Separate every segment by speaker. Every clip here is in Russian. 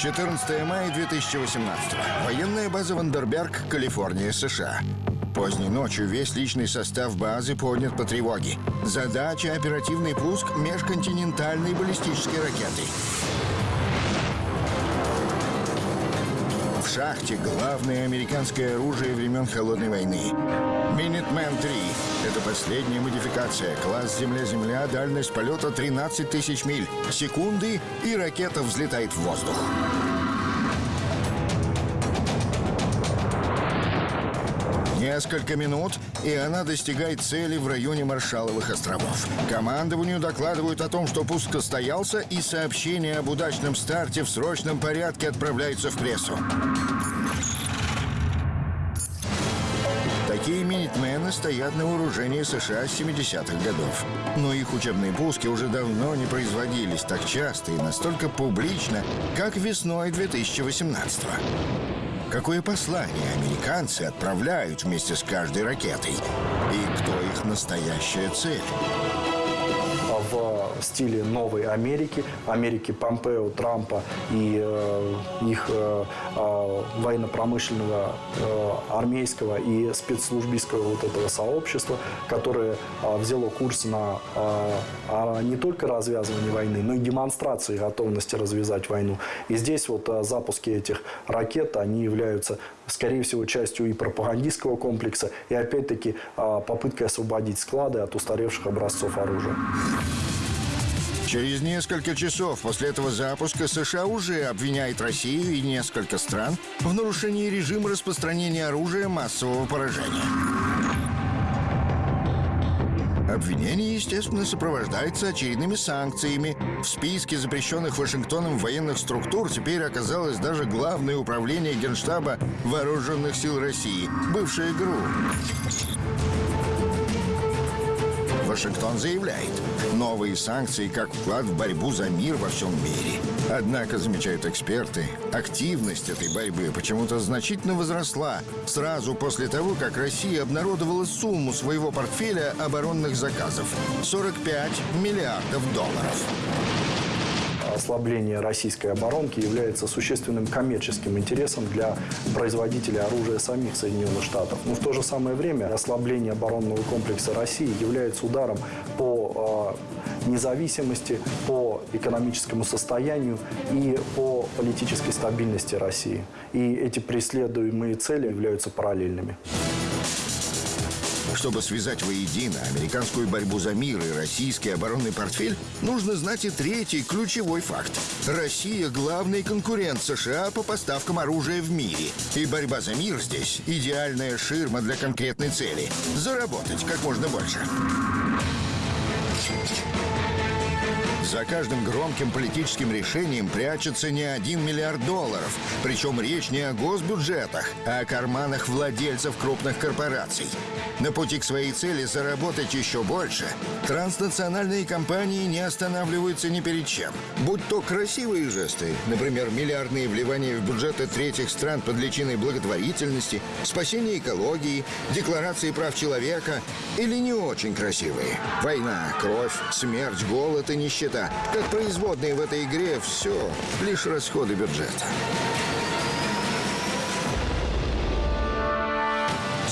Speaker 1: 14 мая 2018 Военная база Вандерберг, Калифорния, США. Поздней ночью весь личный состав базы поднят по тревоге. Задача – оперативный пуск межконтинентальной баллистической ракеты. Шахте главное американское оружие времен Холодной войны. Минитмен 3 – это последняя модификация. Класс Земля-Земля, дальность полета 13 тысяч миль. Секунды, и ракета взлетает в воздух. Несколько минут, и она достигает цели в районе Маршаловых островов. Командованию докладывают о том, что пуск состоялся, и сообщение об удачном старте в срочном порядке отправляется в прессу. Такие минитмены стоят на вооружении США с 70-х годов. Но их учебные пуски уже давно не производились так часто и настолько публично, как весной 2018 -го. Какое послание американцы отправляют вместе с каждой ракетой? И кто их настоящая цель?
Speaker 2: В стиле новой Америки, Америки Помпео, Трампа и э, их э, э, военно-промышленного, э, армейского и спецслужбистского вот этого сообщества, которое э, взяло курс на э, не только развязывание войны, но и демонстрации готовности развязать войну. И здесь вот э, запуски этих ракет, они являются, скорее всего, частью и пропагандистского комплекса, и опять-таки э, попыткой освободить склады от устаревших образцов оружия.
Speaker 1: Через несколько часов после этого запуска США уже обвиняет Россию и несколько стран в нарушении режима распространения оружия массового поражения. Обвинение, естественно, сопровождается очередными санкциями. В списке запрещенных Вашингтоном военных структур теперь оказалось даже Главное управление Генштаба Вооруженных сил России, бывшее ГРУ. Вашингтон заявляет, новые санкции как вклад в борьбу за мир во всем мире. Однако, замечают эксперты, активность этой борьбы почему-то значительно возросла сразу после того, как Россия обнародовала сумму своего портфеля оборонных заказов – 45 миллиардов долларов
Speaker 2: ослабление российской оборонки является существенным коммерческим интересом для производителей оружия самих Соединенных Штатов. Но в то же самое время ослабление оборонного комплекса России является ударом по а, независимости, по экономическому состоянию и по политической стабильности России. И эти преследуемые цели являются параллельными.
Speaker 1: Чтобы связать воедино американскую борьбу за мир и российский оборонный портфель, нужно знать и третий ключевой факт. Россия – главный конкурент США по поставкам оружия в мире. И борьба за мир здесь – идеальная ширма для конкретной цели – заработать как можно больше. За каждым громким политическим решением прячется не один миллиард долларов. Причем речь не о госбюджетах, а о карманах владельцев крупных корпораций. На пути к своей цели заработать еще больше, транснациональные компании не останавливаются ни перед чем. Будь то красивые жесты, например, миллиардные вливания в бюджеты третьих стран под личиной благотворительности, спасение экологии, декларации прав человека, или не очень красивые. Война, кровь, смерть, голод и нищета. Как производные в этой игре все лишь расходы бюджета.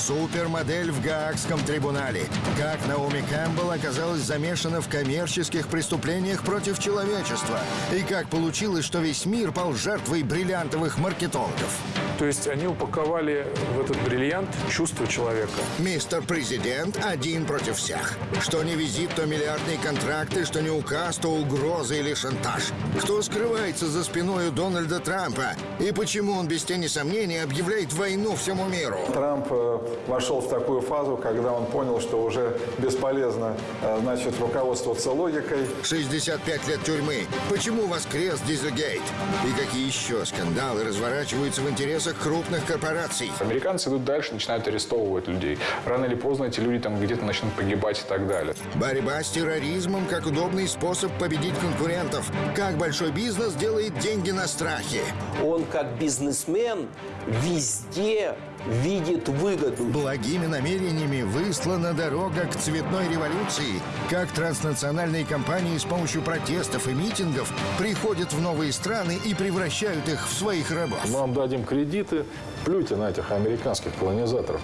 Speaker 1: Супермодель в Гаагском трибунале. Как Наоми Кэмпбелл оказалась замешана в коммерческих преступлениях против человечества. И как получилось, что весь мир пал жертвой бриллиантовых маркетологов.
Speaker 3: То есть они упаковали в этот бриллиант чувство человека.
Speaker 1: Мистер Президент один против всех. Что не визит, то миллиардные контракты, что не указ, то угрозы или шантаж. Кто скрывается за спиной у Дональда Трампа? И почему он без тени сомнений объявляет войну всему миру?
Speaker 4: Трамп э, вошел в такую фазу, когда он понял, что уже бесполезно э, значит, руководствоваться логикой.
Speaker 1: 65 лет тюрьмы. Почему воскрес Дизельгейт? И какие еще скандалы разворачиваются в интересах интересах крупных корпораций.
Speaker 3: Американцы идут дальше, начинают арестовывать людей. Рано или поздно эти люди там где-то начнут погибать и так далее.
Speaker 1: Борьба с терроризмом как удобный способ победить конкурентов. Как большой бизнес делает деньги на страхе.
Speaker 5: Он как бизнесмен везде видит выгоду.
Speaker 1: Благими намерениями выслана дорога к цветной революции. Как транснациональные компании с помощью протестов и митингов приходят в новые страны и превращают их в своих рабов.
Speaker 6: Мы вам дадим кредиты, плюйте на этих американских колонизаторов.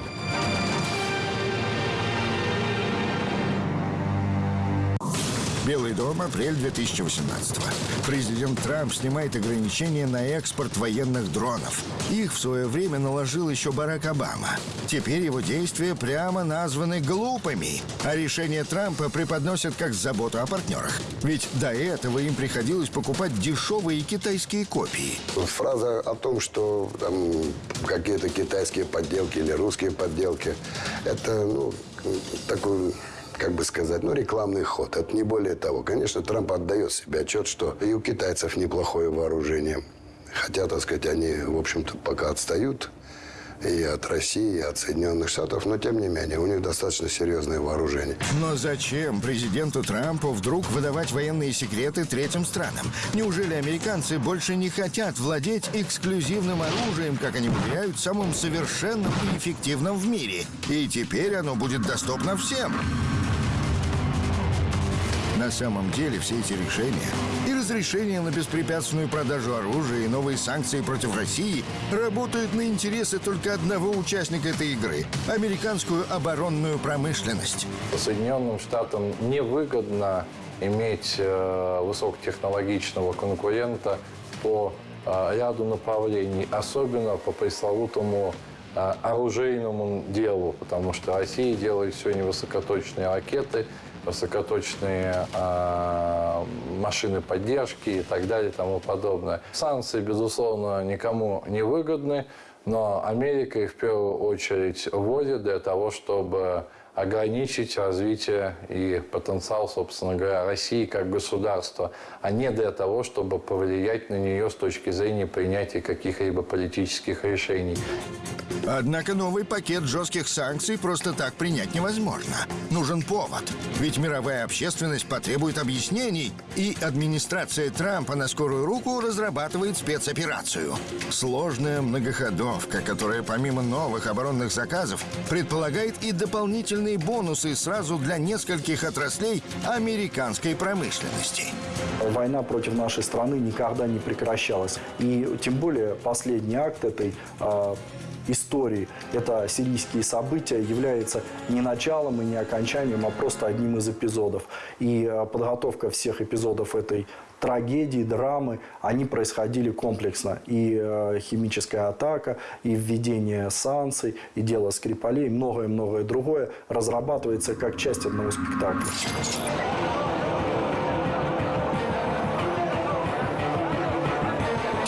Speaker 1: Белый дом, апрель 2018 Президент Трамп снимает ограничения на экспорт военных дронов. Их в свое время наложил еще Барак Обама. Теперь его действия прямо названы глупыми, а решения Трампа преподносят как заботу о партнерах. Ведь до этого им приходилось покупать дешевые китайские копии.
Speaker 7: Фраза о том, что какие-то китайские подделки или русские подделки, это ну, такой как бы сказать, ну, рекламный ход. Это не более того. Конечно, Трамп отдает себе отчет, что и у китайцев неплохое вооружение. Хотя, так сказать, они, в общем-то, пока отстают и от России, и от Соединенных Штатов, но тем не менее, у них достаточно серьезное вооружение.
Speaker 1: Но зачем президенту Трампу вдруг выдавать военные секреты третьим странам? Неужели американцы больше не хотят владеть эксклюзивным оружием, как они уверяют, самым совершенным и эффективным в мире? И теперь оно будет доступно всем. На самом деле все эти решения и разрешения на беспрепятственную продажу оружия и новые санкции против России работают на интересы только одного участника этой игры – американскую оборонную промышленность.
Speaker 6: Соединенным Штатам невыгодно иметь э, высокотехнологичного конкурента по э, ряду направлений, особенно по пресловутому э, оружейному делу, потому что Россия делает сегодня высокоточные ракеты – высокоточные э, машины поддержки и так далее и тому подобное. Санкции, безусловно, никому не выгодны, но Америка их в первую очередь вводит для того, чтобы ограничить развитие и потенциал, собственно говоря, России как государства, а не для того, чтобы повлиять на нее с точки зрения принятия каких-либо политических решений.
Speaker 1: Однако новый пакет жестких санкций просто так принять невозможно. Нужен повод. Ведь мировая общественность потребует объяснений, и администрация Трампа на скорую руку разрабатывает спецоперацию. Сложная многоходовка, которая помимо новых оборонных заказов предполагает и дополнительные бонусы сразу для нескольких отраслей американской промышленности.
Speaker 2: Война против нашей страны никогда не прекращалась. И тем более последний акт этой а, истории. Это сирийские события является не началом и не окончанием, а просто одним из эпизодов. И э, подготовка всех эпизодов этой трагедии, драмы, они происходили комплексно. И э, химическая атака, и введение санкций, и дело Скрипалей, многое-многое другое разрабатывается как часть одного спектакля.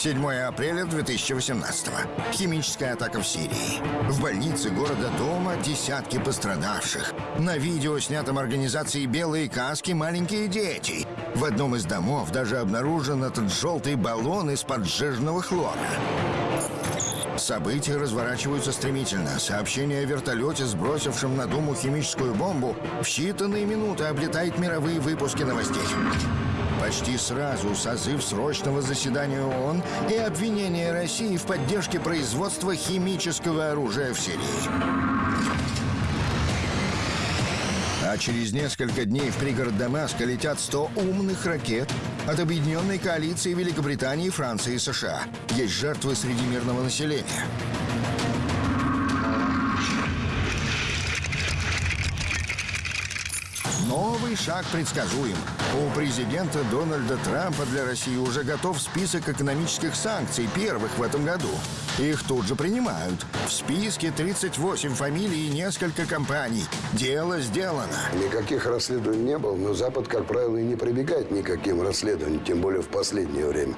Speaker 1: 7 апреля 2018 Химическая атака в Сирии. В больнице города Дома десятки пострадавших. На видео, снятом организацией «Белые каски», маленькие дети. В одном из домов даже обнаружен этот желтый баллон из-под сжиженного хлора. События разворачиваются стремительно. Сообщение о вертолете, сбросившем на Думу химическую бомбу, в считанные минуты облетает мировые выпуски новостей. Почти сразу созыв срочного заседания ООН и обвинение России в поддержке производства химического оружия в Сирии. А через несколько дней в пригород Дамаска летят 100 умных ракет от объединенной коалиции Великобритании, Франции и США. Есть жертвы среди мирного населения. Новый шаг предсказуем. У президента Дональда Трампа для России уже готов список экономических санкций, первых в этом году. Их тут же принимают. В списке 38 фамилий и несколько компаний. Дело сделано.
Speaker 7: Никаких расследований не было, но Запад, как правило, и не прибегает никаким расследованиям, тем более в последнее время.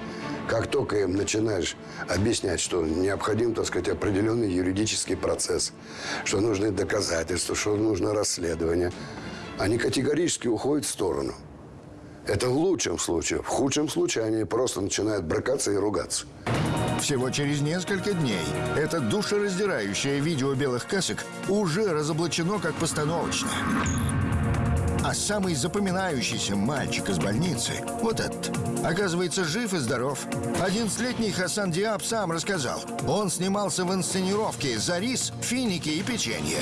Speaker 7: Как только им начинаешь объяснять, что необходим, так сказать, определенный юридический процесс, что нужны доказательства, что нужно расследование – они категорически уходят в сторону. Это в лучшем случае. В худшем случае они просто начинают бракаться и ругаться.
Speaker 1: Всего через несколько дней это душераздирающее видео белых касок уже разоблачено как постановочное. А самый запоминающийся мальчик из больницы, вот этот, оказывается жив и здоров. 11-летний Хасан Диаб сам рассказал. Он снимался в инсценировке «За рис, финики и печенье».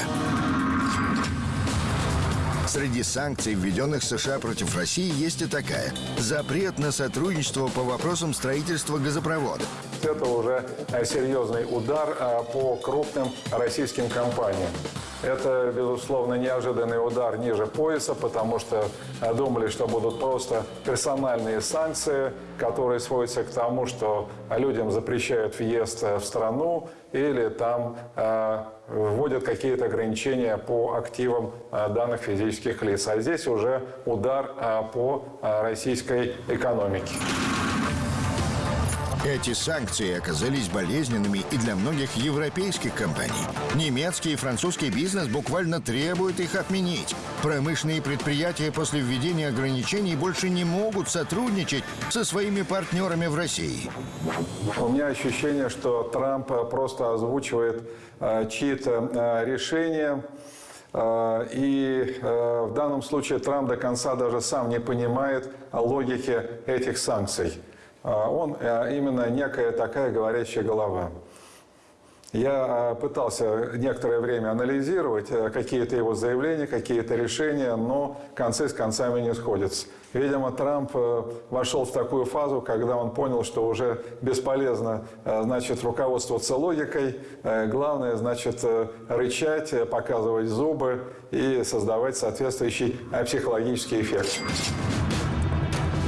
Speaker 1: Среди санкций, введенных США против России, есть и такая. Запрет на сотрудничество по вопросам строительства газопровода.
Speaker 4: Это уже э, серьезный удар э, по крупным российским компаниям. Это, безусловно, неожиданный удар ниже пояса, потому что э, думали, что будут просто персональные санкции, которые сводятся к тому, что людям запрещают въезд в страну или там вводят какие-то ограничения по активам данных физических лиц. А здесь уже удар по российской экономике.
Speaker 1: Эти санкции оказались болезненными и для многих европейских компаний. Немецкий и французский бизнес буквально требуют их отменить. Промышленные предприятия после введения ограничений больше не могут сотрудничать со своими партнерами в России.
Speaker 4: У меня ощущение, что Трамп просто озвучивает э, чьи-то э, решения. Э, и э, в данном случае Трамп до конца даже сам не понимает логики этих санкций. Э, он э, именно некая такая говорящая голова. Я э, пытался некоторое время анализировать э, какие-то его заявления, какие-то решения, но концы с концами не сходятся. Видимо, Трамп э, вошел в такую фазу, когда он понял, что уже бесполезно значит, руководствоваться логикой. Главное, значит, рычать, показывать зубы и создавать соответствующий психологический эффект.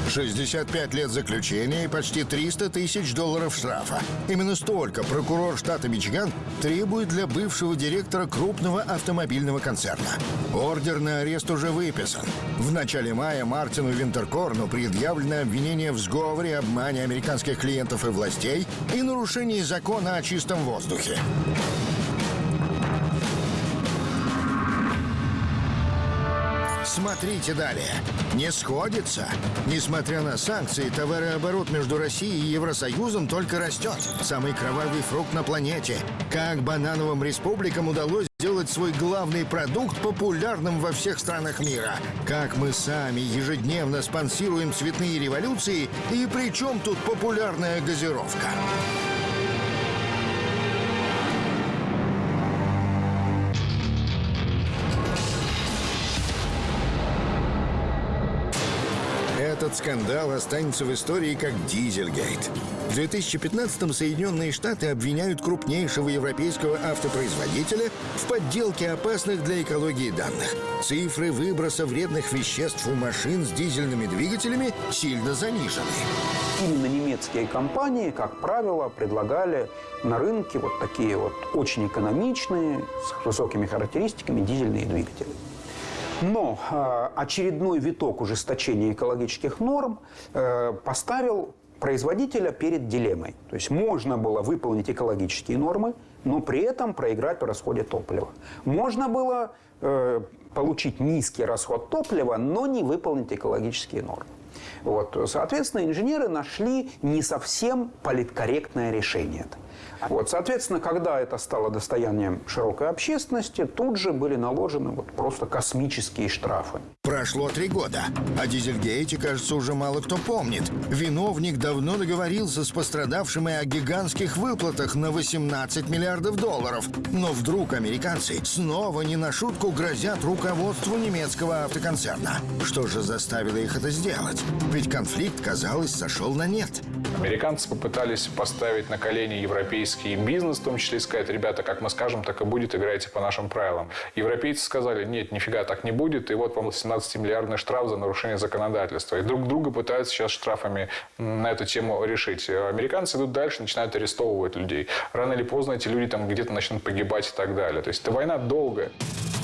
Speaker 1: 65 лет заключения и почти 300 тысяч долларов штрафа. Именно столько прокурор штата Мичиган требует для бывшего директора крупного автомобильного концерна. Ордер на арест уже выписан. В начале мая Мартину Винтеркорну предъявлено обвинение в сговоре, обмане американских клиентов и властей и нарушении закона о чистом воздухе. Смотрите далее. Не сходится. Несмотря на санкции, товарооборот между Россией и Евросоюзом только растет. Самый кровавый фрукт на планете. Как банановым республикам удалось сделать свой главный продукт популярным во всех странах мира. Как мы сами ежедневно спонсируем цветные революции и при чем тут популярная газировка? Этот скандал останется в истории как Дизельгейт. В 2015-м Соединенные Штаты обвиняют крупнейшего европейского автопроизводителя в подделке опасных для экологии данных. Цифры выброса вредных веществ у машин с дизельными двигателями сильно занижены.
Speaker 5: Именно немецкие компании, как правило, предлагали на рынке вот такие вот очень экономичные, с высокими характеристиками дизельные двигатели. Но э, очередной виток ужесточения экологических норм э, поставил производителя перед дилеммой. То есть можно было выполнить экологические нормы, но при этом проиграть по расходе топлива. Можно было э, получить низкий расход топлива, но не выполнить экологические нормы. Вот. Соответственно, инженеры нашли не совсем политкорректное решение. Вот, соответственно, когда это стало достоянием широкой общественности, тут же были наложены вот просто космические штрафы.
Speaker 1: Прошло три года, о Дизельгейте, кажется, уже мало кто помнит. Виновник давно договорился с пострадавшими о гигантских выплатах на 18 миллиардов долларов. Но вдруг американцы снова не на шутку грозят руководству немецкого автоконцерна. Что же заставило их это сделать? Ведь конфликт, казалось, сошел на нет.
Speaker 3: Американцы попытались поставить на колени европейский бизнес, в том числе и сказать, ребята, как мы скажем, так и будет, играйте по нашим правилам. Европейцы сказали, нет, нифига так не будет, и вот вам 17-миллиардный штраф за нарушение законодательства. И друг друга пытаются сейчас штрафами на эту тему решить. Американцы идут дальше, начинают арестовывать людей. Рано или поздно эти люди там где-то начнут погибать и так далее. То есть эта война долгая.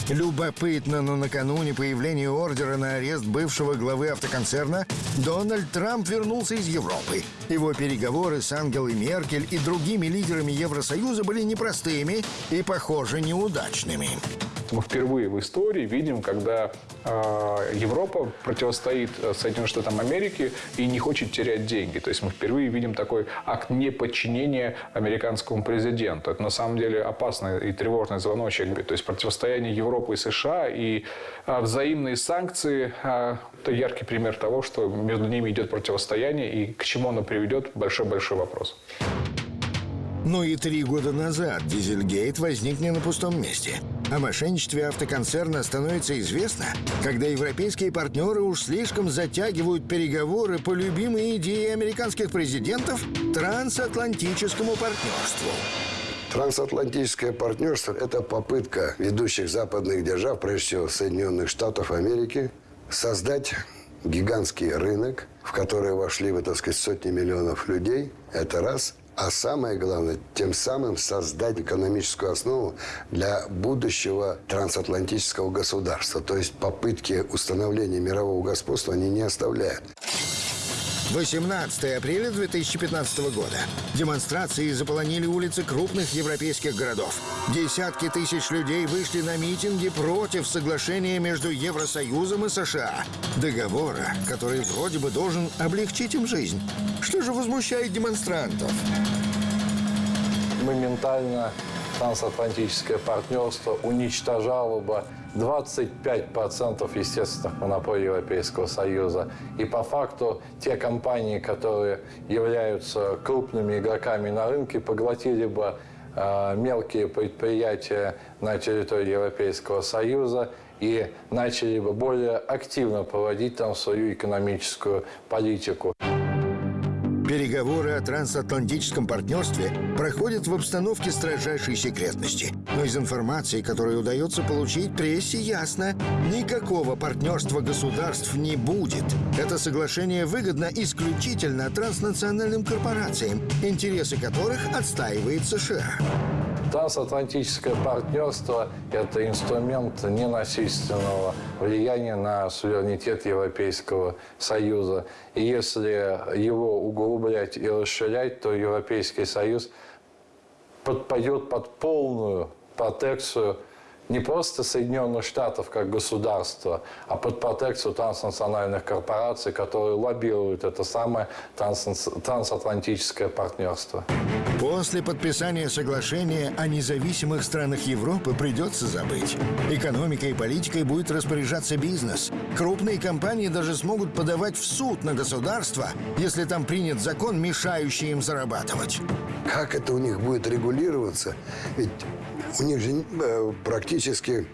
Speaker 1: Любопытно, но накануне появления ордера на арест бывшего главы автоконцерна Дональд Трамп вернулся из Европы. Его переговоры с Ангелой Меркель и другими лидерами Евросоюза были непростыми и, похоже, неудачными.
Speaker 3: Мы впервые в истории видим, когда э, Европа противостоит э, Соединенным Штатам Америки и не хочет терять деньги. То есть мы впервые видим такой акт неподчинения американскому президенту. Это на самом деле опасный и тревожный звоночек. То есть противостояние Европы и США и э, взаимные санкции э, – это яркий пример того, что между ними идет противостояние и к чему оно приведет – большой-большой вопрос.
Speaker 1: Но и три года назад Дизельгейт возник не на пустом месте. О мошенничестве автоконцерна становится известно, когда европейские партнеры уж слишком затягивают переговоры по любимой идее американских президентов – трансатлантическому партнерству.
Speaker 7: Трансатлантическое партнерство – это попытка ведущих западных держав, прежде всего Соединенных Штатов Америки, создать гигантский рынок, в который вошли, вы, так сказать, сотни миллионов людей. Это раз – а самое главное, тем самым создать экономическую основу для будущего трансатлантического государства. То есть попытки установления мирового господства они не оставляют.
Speaker 1: 18 апреля 2015 года. Демонстрации заполонили улицы крупных европейских городов. Десятки тысяч людей вышли на митинги против соглашения между Евросоюзом и США. Договора, который вроде бы должен облегчить им жизнь. Что же возмущает демонстрантов?
Speaker 6: Моментально трансатлантическое партнерство уничтожало бы 25% естественных монополий Европейского Союза. И по факту те компании, которые являются крупными игроками на рынке, поглотили бы э, мелкие предприятия на территории Европейского Союза и начали бы более активно проводить там свою экономическую политику.
Speaker 1: Переговоры о трансатлантическом партнерстве проходят в обстановке строжайшей секретности. Но из информации, которую удается получить прессе, ясно, никакого партнерства государств не будет. Это соглашение выгодно исключительно транснациональным корпорациям, интересы которых отстаивает США.
Speaker 6: Трансатлантическое партнерство – это инструмент ненасильственного влияния на суверенитет Европейского Союза. И если его углублять и расширять, то Европейский Союз подпадет под полную протекцию не просто Соединенных Штатов как государства, а под протекцию транснациональных корпораций, которые лоббируют это самое трансатлантическое партнерство.
Speaker 1: После подписания соглашения о независимых странах Европы придется забыть. Экономикой и политикой будет распоряжаться бизнес. Крупные компании даже смогут подавать в суд на государство, если там принят закон, мешающий им зарабатывать.
Speaker 7: Как это у них будет регулироваться? Ведь у них же э, практически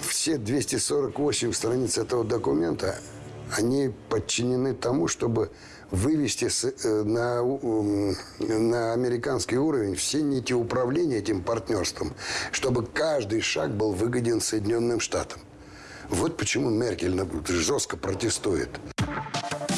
Speaker 7: все 248 страниц этого документа, они подчинены тому, чтобы вывести э, на, на американский уровень все нити управления этим партнерством, чтобы каждый шаг был выгоден Соединенным Штатам. Вот почему Меркель жестко протестует.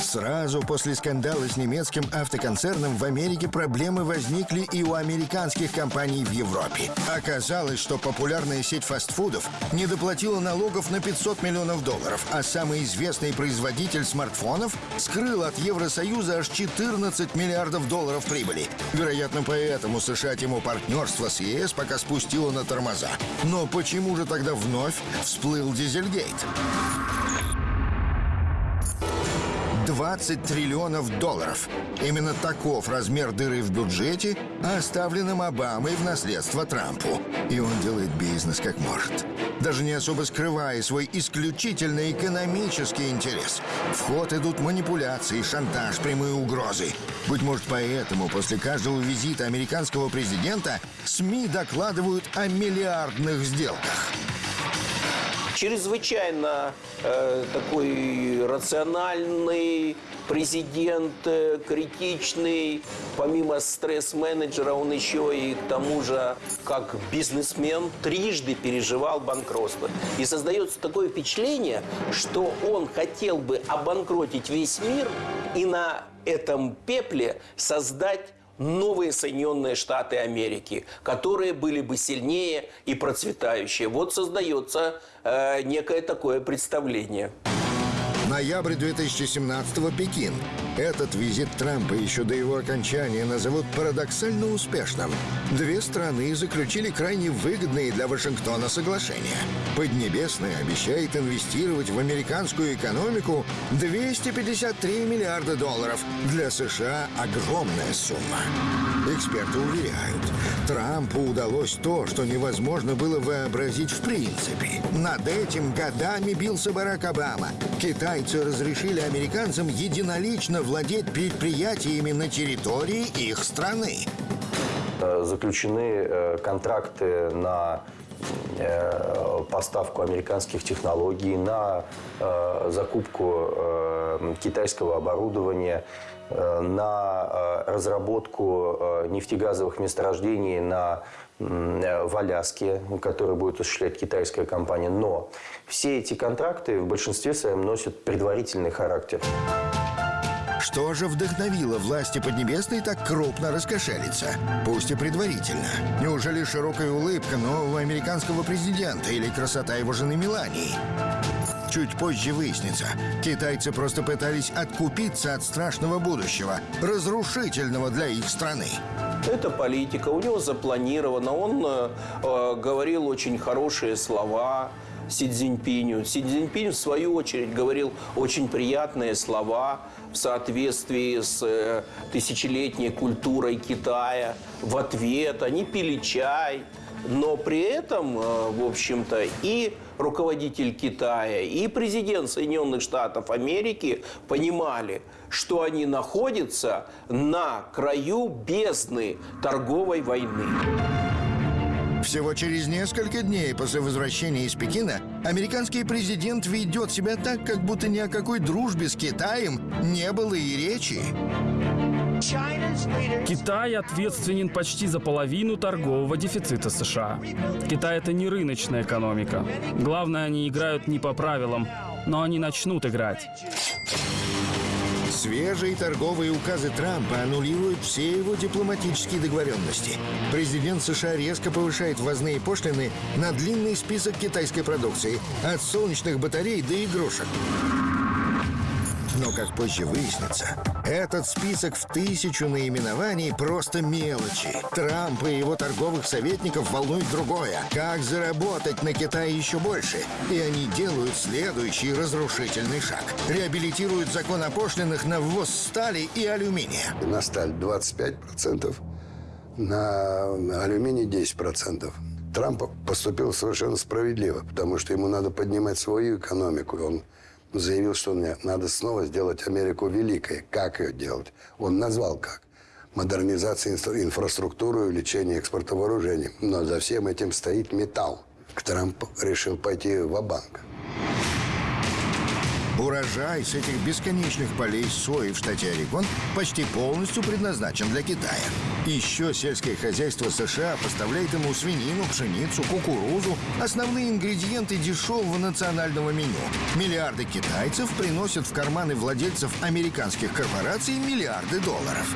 Speaker 1: Сразу после скандала с немецким автоконцерном в Америке проблемы возникли и у американских компаний в Европе. Оказалось, что популярная сеть фастфудов не доплатила налогов на 500 миллионов долларов, а самый известный производитель смартфонов скрыл от Евросоюза аж 14 миллиардов долларов прибыли. Вероятно, поэтому США тему партнерства с ЕС пока спустила на тормоза. Но почему же тогда вновь всплыл Дизельгейт? 20 триллионов долларов. Именно таков размер дыры в бюджете, оставленном Обамой в наследство Трампу. И он делает бизнес как может. Даже не особо скрывая свой исключительно экономический интерес. В ход идут манипуляции, шантаж, прямые угрозы. Быть может, поэтому после каждого визита американского президента СМИ докладывают о миллиардных сделках
Speaker 8: чрезвычайно э, такой рациональный президент, э, критичный. Помимо стресс-менеджера, он еще и к тому же, как бизнесмен, трижды переживал банкротство. И создается такое впечатление, что он хотел бы обанкротить весь мир и на этом пепле создать новые Соединенные Штаты Америки, которые были бы сильнее и процветающие. Вот создается э, некое такое представление.
Speaker 1: Ноябрь 2017 Пекин. Этот визит Трампа еще до его окончания назовут парадоксально успешным. Две страны заключили крайне выгодные для Вашингтона соглашения. Поднебесная обещает инвестировать в американскую экономику 253 миллиарда долларов. Для США огромная сумма. Эксперты уверяют, Трампу удалось то, что невозможно было вообразить в принципе. Над этим годами бился Барак Обама. Китайцы разрешили американцам единолично владеть предприятиями на территории их страны.
Speaker 9: Э, Заключены э, контракты на э, поставку американских технологий, на закупку китайского оборудования, на разработку нефтегазовых месторождений на в Аляске, который будет осуществлять китайская компания. Но все эти контракты в большинстве своем носят предварительный характер.
Speaker 1: Что же вдохновило власти Поднебесной так крупно раскошелиться? Пусть и предварительно. Неужели широкая улыбка нового американского президента или красота его жены Мелании? Чуть позже выяснится, китайцы просто пытались откупиться от страшного будущего, разрушительного для их страны.
Speaker 8: Это политика, у него запланировано. Он э, э, говорил очень хорошие слова Си Цзиньпиню. Си Цзиньпинь, в свою очередь, говорил очень приятные слова в соответствии с э, тысячелетней культурой Китая. В ответ они пили чай. Но при этом, э, в общем-то, и руководитель Китая, и президент Соединенных Штатов Америки понимали, что они находятся на краю бездны торговой войны.
Speaker 1: Всего через несколько дней после возвращения из Пекина американский президент ведет себя так, как будто ни о какой дружбе с Китаем не было и речи.
Speaker 10: Китай ответственен почти за половину торгового дефицита США. Китай – это не рыночная экономика. Главное, они играют не по правилам, но они начнут играть.
Speaker 1: Свежие торговые указы Трампа аннулируют все его дипломатические договоренности. Президент США резко повышает ввозные пошлины на длинный список китайской продукции, от солнечных батарей до игрушек. Но, как позже выяснится, этот список в тысячу наименований просто мелочи. Трампа и его торговых советников волнует другое. Как заработать на Китае еще больше? И они делают следующий разрушительный шаг. Реабилитируют закон о пошлинах на ввоз стали и алюминия.
Speaker 7: На сталь 25%, на, на алюминий 10%. Трамп поступил совершенно справедливо, потому что ему надо поднимать свою экономику. Он заявил, что мне надо снова сделать Америку великой. Как ее делать? Он назвал как. Модернизация инфра- инфраструктуры, увеличение экспорта вооружений. Но за всем этим стоит металл. Трамп решил пойти в банк
Speaker 1: Урожай с этих бесконечных полей сои в штате Орегон почти полностью предназначен для Китая. Еще сельское хозяйство США поставляет ему свинину, пшеницу, кукурузу, основные ингредиенты дешевого национального меню. Миллиарды китайцев приносят в карманы владельцев американских корпораций миллиарды долларов.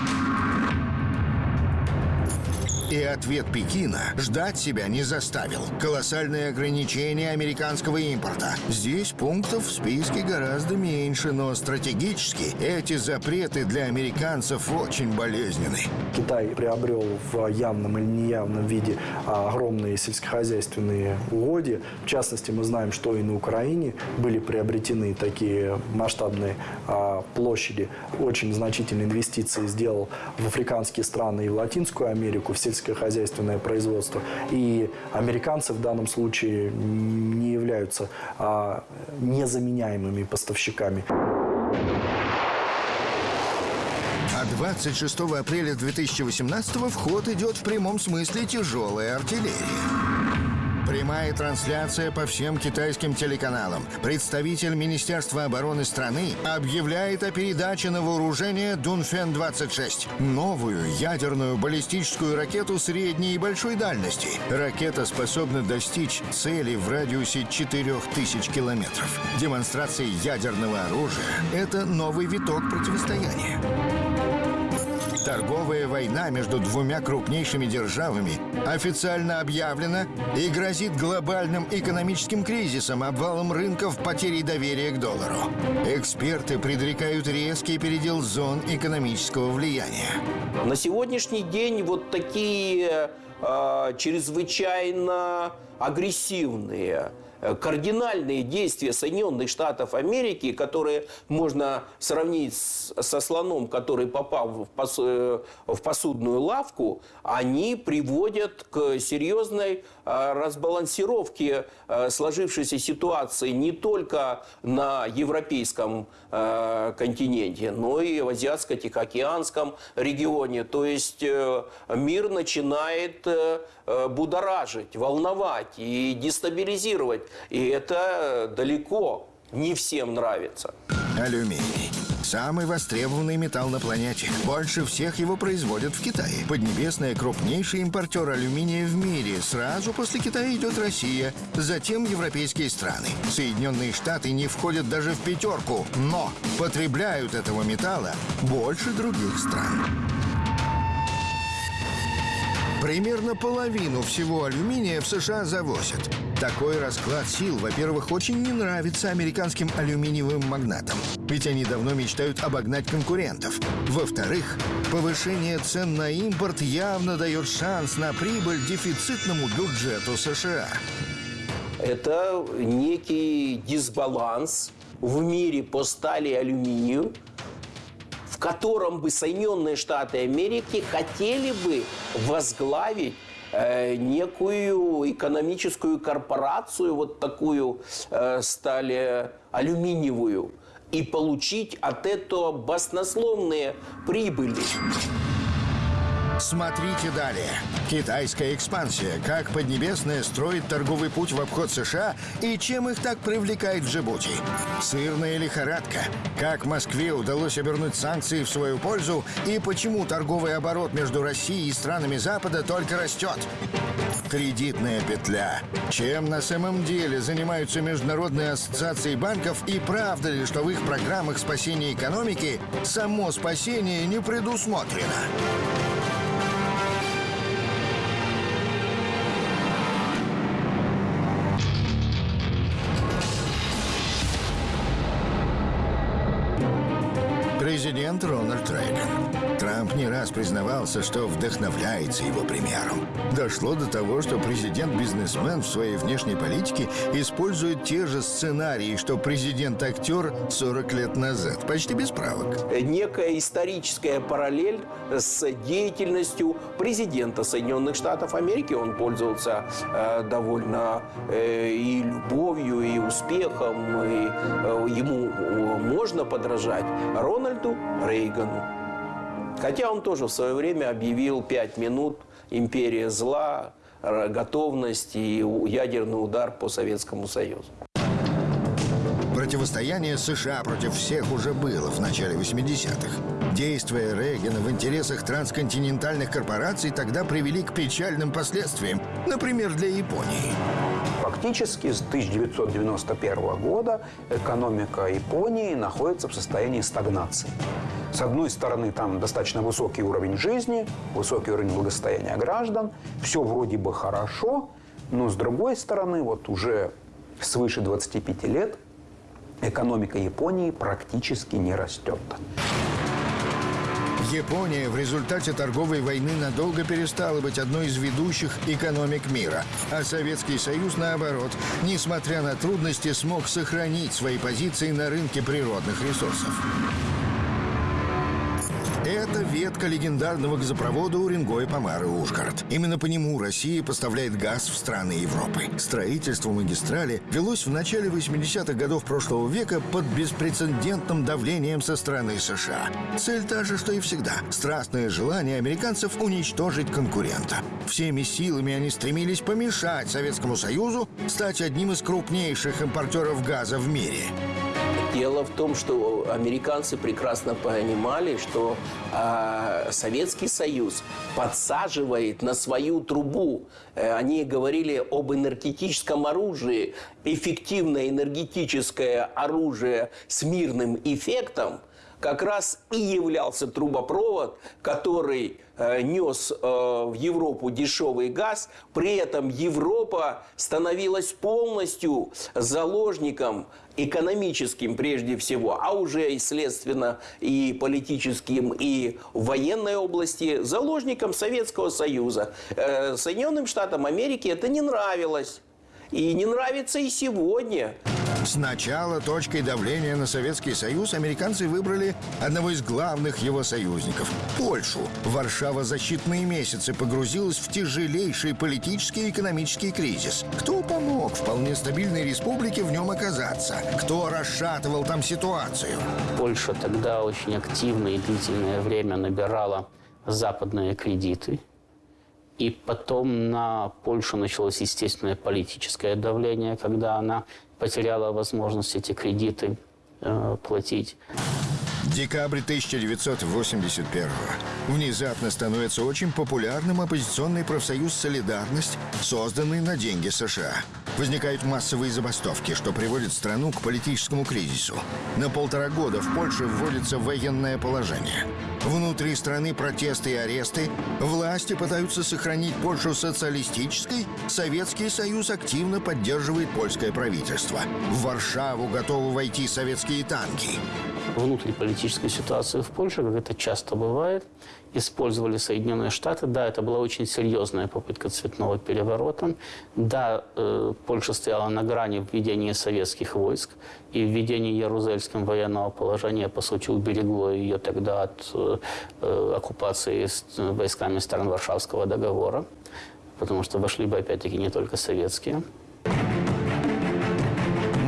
Speaker 1: И ответ Пекина ждать себя не заставил. Колоссальные ограничения американского импорта. Здесь пунктов в списке гораздо меньше, но стратегически эти запреты для американцев очень болезненны.
Speaker 2: Китай приобрел в явном или неявном виде а, огромные сельскохозяйственные угодья. В частности, мы знаем, что и на Украине были приобретены такие масштабные а, площади. Очень значительные инвестиции сделал в африканские страны и в Латинскую Америку, в сельскохозяйственное производство. И американцы в данном случае не являются а, незаменяемыми поставщиками.
Speaker 1: А 26 апреля 2018 в ход идет в прямом смысле тяжелая артиллерия. Прямая трансляция по всем китайским телеканалам. Представитель Министерства обороны страны объявляет о передаче на вооружение Дунфен-26. Новую ядерную баллистическую ракету средней и большой дальности. Ракета способна достичь цели в радиусе 4000 километров. Демонстрация ядерного оружия – это новый виток противостояния. Торговая война между двумя крупнейшими державами официально объявлена и грозит глобальным экономическим кризисом, обвалом рынков, потерей доверия к доллару. Эксперты предрекают резкий передел зон экономического влияния.
Speaker 8: На сегодняшний день вот такие э, чрезвычайно агрессивные кардинальные действия Соединенных Штатов Америки, которые можно сравнить со слоном, который попал э, в посудную лавку, они приводят к серьезной э, разбалансировке э, сложившейся ситуации не только на европейском э, континенте, но и в Азиатско-Тихоокеанском регионе. То есть э, мир начинает э, э, будоражить, волновать и дестабилизировать. И это далеко не всем нравится.
Speaker 1: Алюминий. Самый востребованный металл на планете. Больше всех его производят в Китае. Поднебесная крупнейший импортер алюминия в мире. Сразу после Китая идет Россия, затем европейские страны. Соединенные Штаты не входят даже в пятерку, но потребляют этого металла больше других стран. Примерно половину всего алюминия в США завозят. Такой расклад сил, во-первых, очень не нравится американским алюминиевым магнатам. Ведь они давно мечтают обогнать конкурентов. Во-вторых, повышение цен на импорт явно дает шанс на прибыль дефицитному бюджету США.
Speaker 8: Это некий дисбаланс в мире по стали и алюминию, в котором бы Соединенные Штаты Америки хотели бы возглавить э, некую экономическую корпорацию, вот такую э, стали алюминиевую, и получить от этого баснословные прибыли.
Speaker 1: Смотрите далее. Китайская экспансия. Как Поднебесная строит торговый путь в обход США и чем их так привлекает в Джибути. Сырная лихорадка. Как Москве удалось обернуть санкции в свою пользу и почему торговый оборот между Россией и странами Запада только растет. Кредитная петля. Чем на самом деле занимаются международные ассоциации банков и правда ли, что в их программах спасения экономики само спасение не предусмотрено? Не раз признавался, что вдохновляется его примером. Дошло до того, что президент-бизнесмен в своей внешней политике использует те же сценарии, что президент-актер 40 лет назад. Почти без правок.
Speaker 8: некая историческая параллель с деятельностью президента Соединенных Штатов Америки. Он пользовался э, довольно э, и любовью, и успехом, и э, ему э, можно подражать Рональду Рейгану. Хотя он тоже в свое время объявил пять минут «Империя зла», готовность и ядерный удар по Советскому Союзу.
Speaker 1: Противостояние США против всех уже было в начале 80-х. Действия Рейгана в интересах трансконтинентальных корпораций тогда привели к печальным последствиям, например, для Японии.
Speaker 5: Фактически с 1991 года экономика Японии находится в состоянии стагнации. С одной стороны, там достаточно высокий уровень жизни, высокий уровень благосостояния граждан, все вроде бы хорошо, но с другой стороны, вот уже свыше 25 лет экономика Японии практически не растет.
Speaker 1: Япония в результате торговой войны надолго перестала быть одной из ведущих экономик мира, а Советский Союз, наоборот, несмотря на трудности, смог сохранить свои позиции на рынке природных ресурсов. Это ветка легендарного газопровода Уренгой, Помары, Ужгород. Именно по нему Россия поставляет газ в страны Европы. Строительство магистрали велось в начале 80-х годов прошлого века под беспрецедентным давлением со стороны США. Цель та же, что и всегда. Страстное желание американцев уничтожить конкурента. Всеми силами они стремились помешать Советскому Союзу стать одним из крупнейших импортеров газа в мире.
Speaker 8: Дело в том, что американцы прекрасно понимали, что а, Советский Союз подсаживает на свою трубу. Э, Они говорили об энергетическом оружии. Эффективное энергетическое оружие с мирным эффектом как раз и являлся трубопровод, который э, нес э, в Европу дешевый газ. При этом Европа становилась полностью заложником экономическим прежде всего, а уже и следственно и политическим, и военной области, заложником Советского Союза. Э, Соединенным Штатам Америки это не нравилось. И не нравится и сегодня.
Speaker 1: Сначала точкой давления на Советский Союз американцы выбрали одного из главных его союзников – Польшу. Варшава за считанные месяцы погрузилась в тяжелейший политический и экономический кризис. Кто помог вполне стабильной республике в нем оказаться? Кто расшатывал там ситуацию?
Speaker 11: Польша тогда очень активно и длительное время набирала западные кредиты. И потом на Польшу началось естественное политическое давление, когда она потеряла возможность эти кредиты э, платить.
Speaker 1: Декабрь 1981 Внезапно становится очень популярным оппозиционный профсоюз «Солидарность», созданный на деньги США. Возникают массовые забастовки, что приводит страну к политическому кризису. На полтора года в Польше вводится военное положение. Внутри страны протесты и аресты. Власти пытаются сохранить Польшу социалистической. Советский Союз активно поддерживает польское правительство. В Варшаву готовы войти советские танки
Speaker 11: внутриполитическую ситуацию в Польше, как это часто бывает, использовали Соединенные Штаты. Да, это была очень серьезная попытка цветного переворота. Да, э, Польша стояла на грани введения советских войск, и введение Ярузельским военного положения, по сути, уберегло ее тогда от э, э оккупации войсками стран Варшавского договора, потому что вошли бы, опять-таки, не только советские.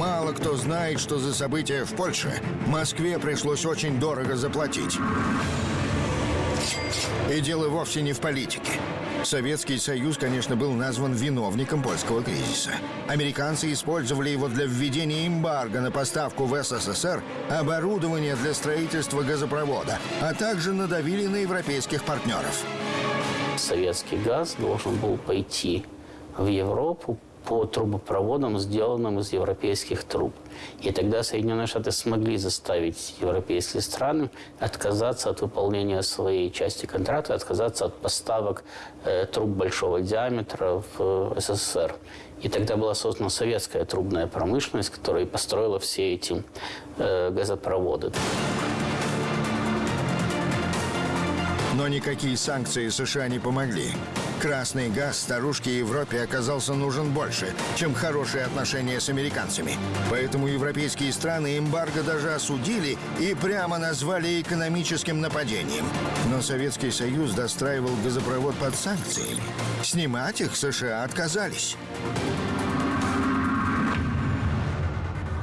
Speaker 1: Мало кто знает, что за события в Польше Москве пришлось очень дорого заплатить. И дело вовсе не в политике. Советский Союз, конечно, был назван виновником польского кризиса. Американцы использовали его для введения эмбарго на поставку в СССР оборудования для строительства газопровода, а также надавили на европейских партнеров.
Speaker 11: Советский газ должен был пойти в Европу по трубопроводам, сделанным из европейских труб. И тогда Соединенные Штаты смогли заставить европейские страны отказаться от выполнения своей части контракта, отказаться от поставок э, труб большого диаметра в э, СССР. И тогда была создана советская трубная промышленность, которая построила все эти э, газопроводы.
Speaker 1: Но никакие санкции США не помогли. Красный газ старушке Европе оказался нужен больше, чем хорошие отношения с американцами. Поэтому европейские страны эмбарго даже осудили и прямо назвали экономическим нападением. Но Советский Союз достраивал газопровод под санкциями. Снимать их США отказались.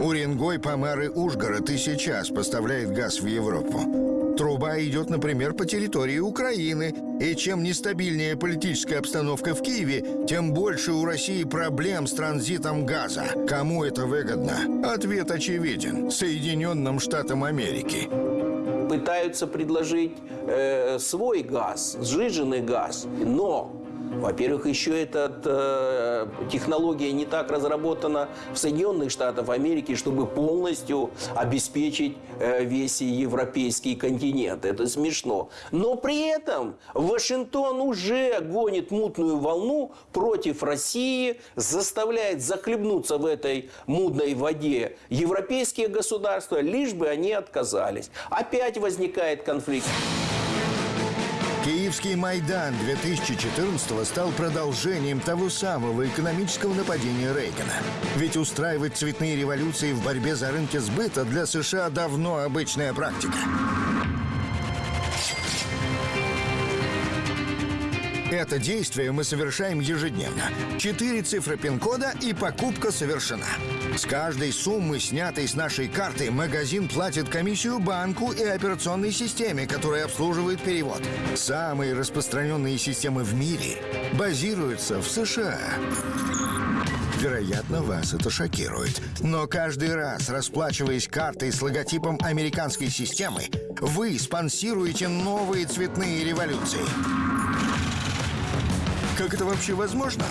Speaker 1: Уренгой, Помар и Ужгород и сейчас поставляет газ в Европу. Труба идет, например, по территории Украины. И чем нестабильнее политическая обстановка в Киеве, тем больше у России проблем с транзитом газа. Кому это выгодно? Ответ очевиден. Соединенным Штатам Америки.
Speaker 8: Пытаются предложить э, свой газ, сжиженный газ. Но во-первых, еще эта э, технология не так разработана в Соединенных Штатах Америки, чтобы полностью обеспечить э, весь европейский континент. Это смешно. Но при этом Вашингтон уже гонит мутную волну против России, заставляет захлебнуться в этой мудной воде европейские государства, лишь бы они отказались. Опять возникает конфликт.
Speaker 1: Киевский Майдан 2014 стал продолжением того самого экономического нападения Рейгана. Ведь устраивать цветные революции в борьбе за рынки сбыта для США давно обычная практика. Это действие мы совершаем ежедневно. Четыре цифры пин-кода и покупка совершена. С каждой суммы, снятой с нашей карты, магазин платит комиссию банку и операционной системе, которая обслуживает перевод. Самые распространенные системы в мире базируются в США. Вероятно, вас это шокирует. Но каждый раз, расплачиваясь картой с логотипом американской системы, вы спонсируете новые цветные революции. Как это вообще возможно?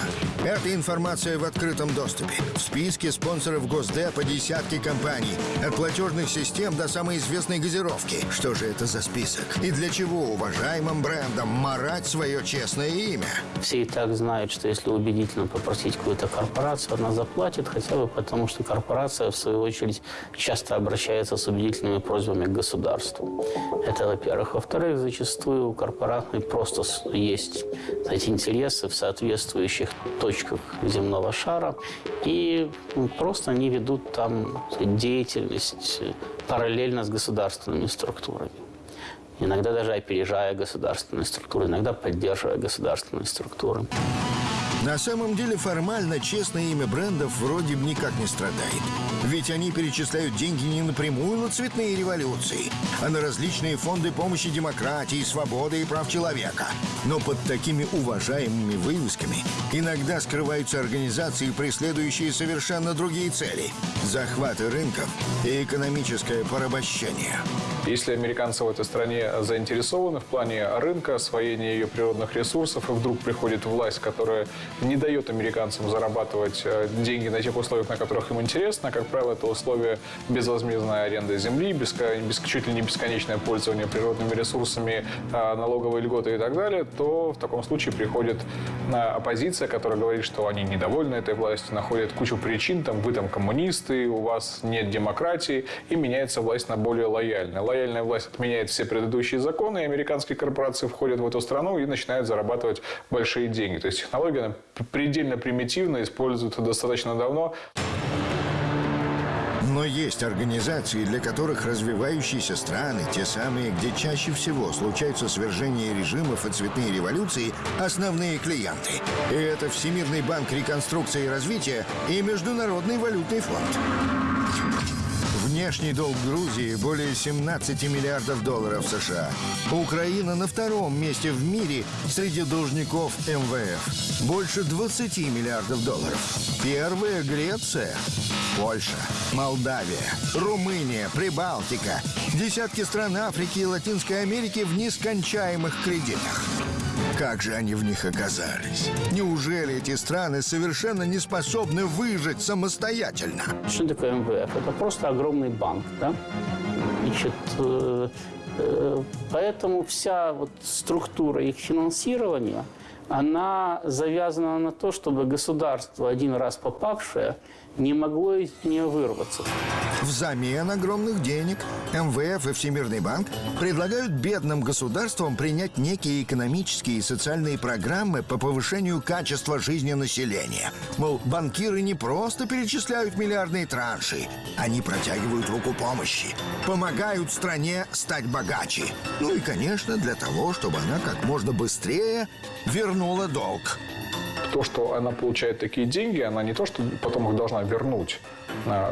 Speaker 1: Эта информация в открытом доступе. В списке спонсоров Госдепа десятки компаний. От платежных систем до самой известной газировки. Что же это за список? И для чего уважаемым брендам марать свое честное имя?
Speaker 11: Все и так знают, что если убедительно попросить какую-то корпорацию, она заплатит, хотя бы потому, что корпорация, в свою очередь, часто обращается с убедительными просьбами к государству. Это, во-первых. Во-вторых, зачастую у корпораций просто есть эти интересы в соответствующих точках земного шара, и просто они ведут там деятельность э, параллельно с государственными структурами. Иногда даже опережая государственные структуры, иногда поддерживая государственные структуры.
Speaker 1: На самом деле формально честное имя брендов вроде бы никак не страдает. Ведь они перечисляют деньги не напрямую на цветные революции, а на различные фонды помощи демократии, свободы и прав человека. Но под такими уважаемыми вывесками иногда скрываются организации, преследующие совершенно другие цели. Захваты рынков и экономическое порабощение.
Speaker 3: Если американцы в этой стране заинтересованы в плане рынка, освоения ее природных ресурсов, и вдруг приходит власть, которая не дает американцам зарабатывать э, деньги на тех условиях, на которых им интересно, как правило, это условия безвозмездная аренда земли, беско- бес- чуть ли не бесконечное пользование природными ресурсами, э, налоговые льготы и так далее, то в таком случае приходит э, оппозиция, которая говорит, что они недовольны этой властью, находят кучу причин, там, вы там коммунисты, у вас нет демократии, и меняется власть на более лояльную. Лояльная власть отменяет все предыдущие законы, и американские корпорации входят в эту страну и начинают зарабатывать большие деньги. То есть технология предельно примитивна, используется достаточно давно.
Speaker 1: Но есть организации, для которых развивающиеся страны, те самые, где чаще всего случаются свержения режимов и цветные революции, основные клиенты. И это Всемирный банк реконструкции и развития и Международный валютный фонд. Внешний долг Грузии более 17 миллиардов долларов США. Украина на втором месте в мире среди должников МВФ. Больше 20 миллиардов долларов. Первая Греция, Польша, Молдавия, Румыния, Прибалтика. Десятки стран Африки и Латинской Америки в нескончаемых кредитах. Как же они в них оказались? Неужели эти страны совершенно не способны выжить самостоятельно?
Speaker 11: Что такое МВФ? Это просто огромный банк, да? Значит, э, э, поэтому вся вот структура их финансирования, она завязана на то, чтобы государство, один раз попавшее, не могло из нее вырваться.
Speaker 1: Взамен огромных денег МВФ и Всемирный банк предлагают бедным государствам принять некие экономические и социальные программы по повышению качества жизни населения. Мол, банкиры не просто перечисляют миллиардные транши, они протягивают руку помощи, помогают стране стать богаче. Ну и, конечно, для того, чтобы она как можно быстрее вернула долг.
Speaker 3: То, что она получает такие деньги, она не то, что потом их должна вернуть,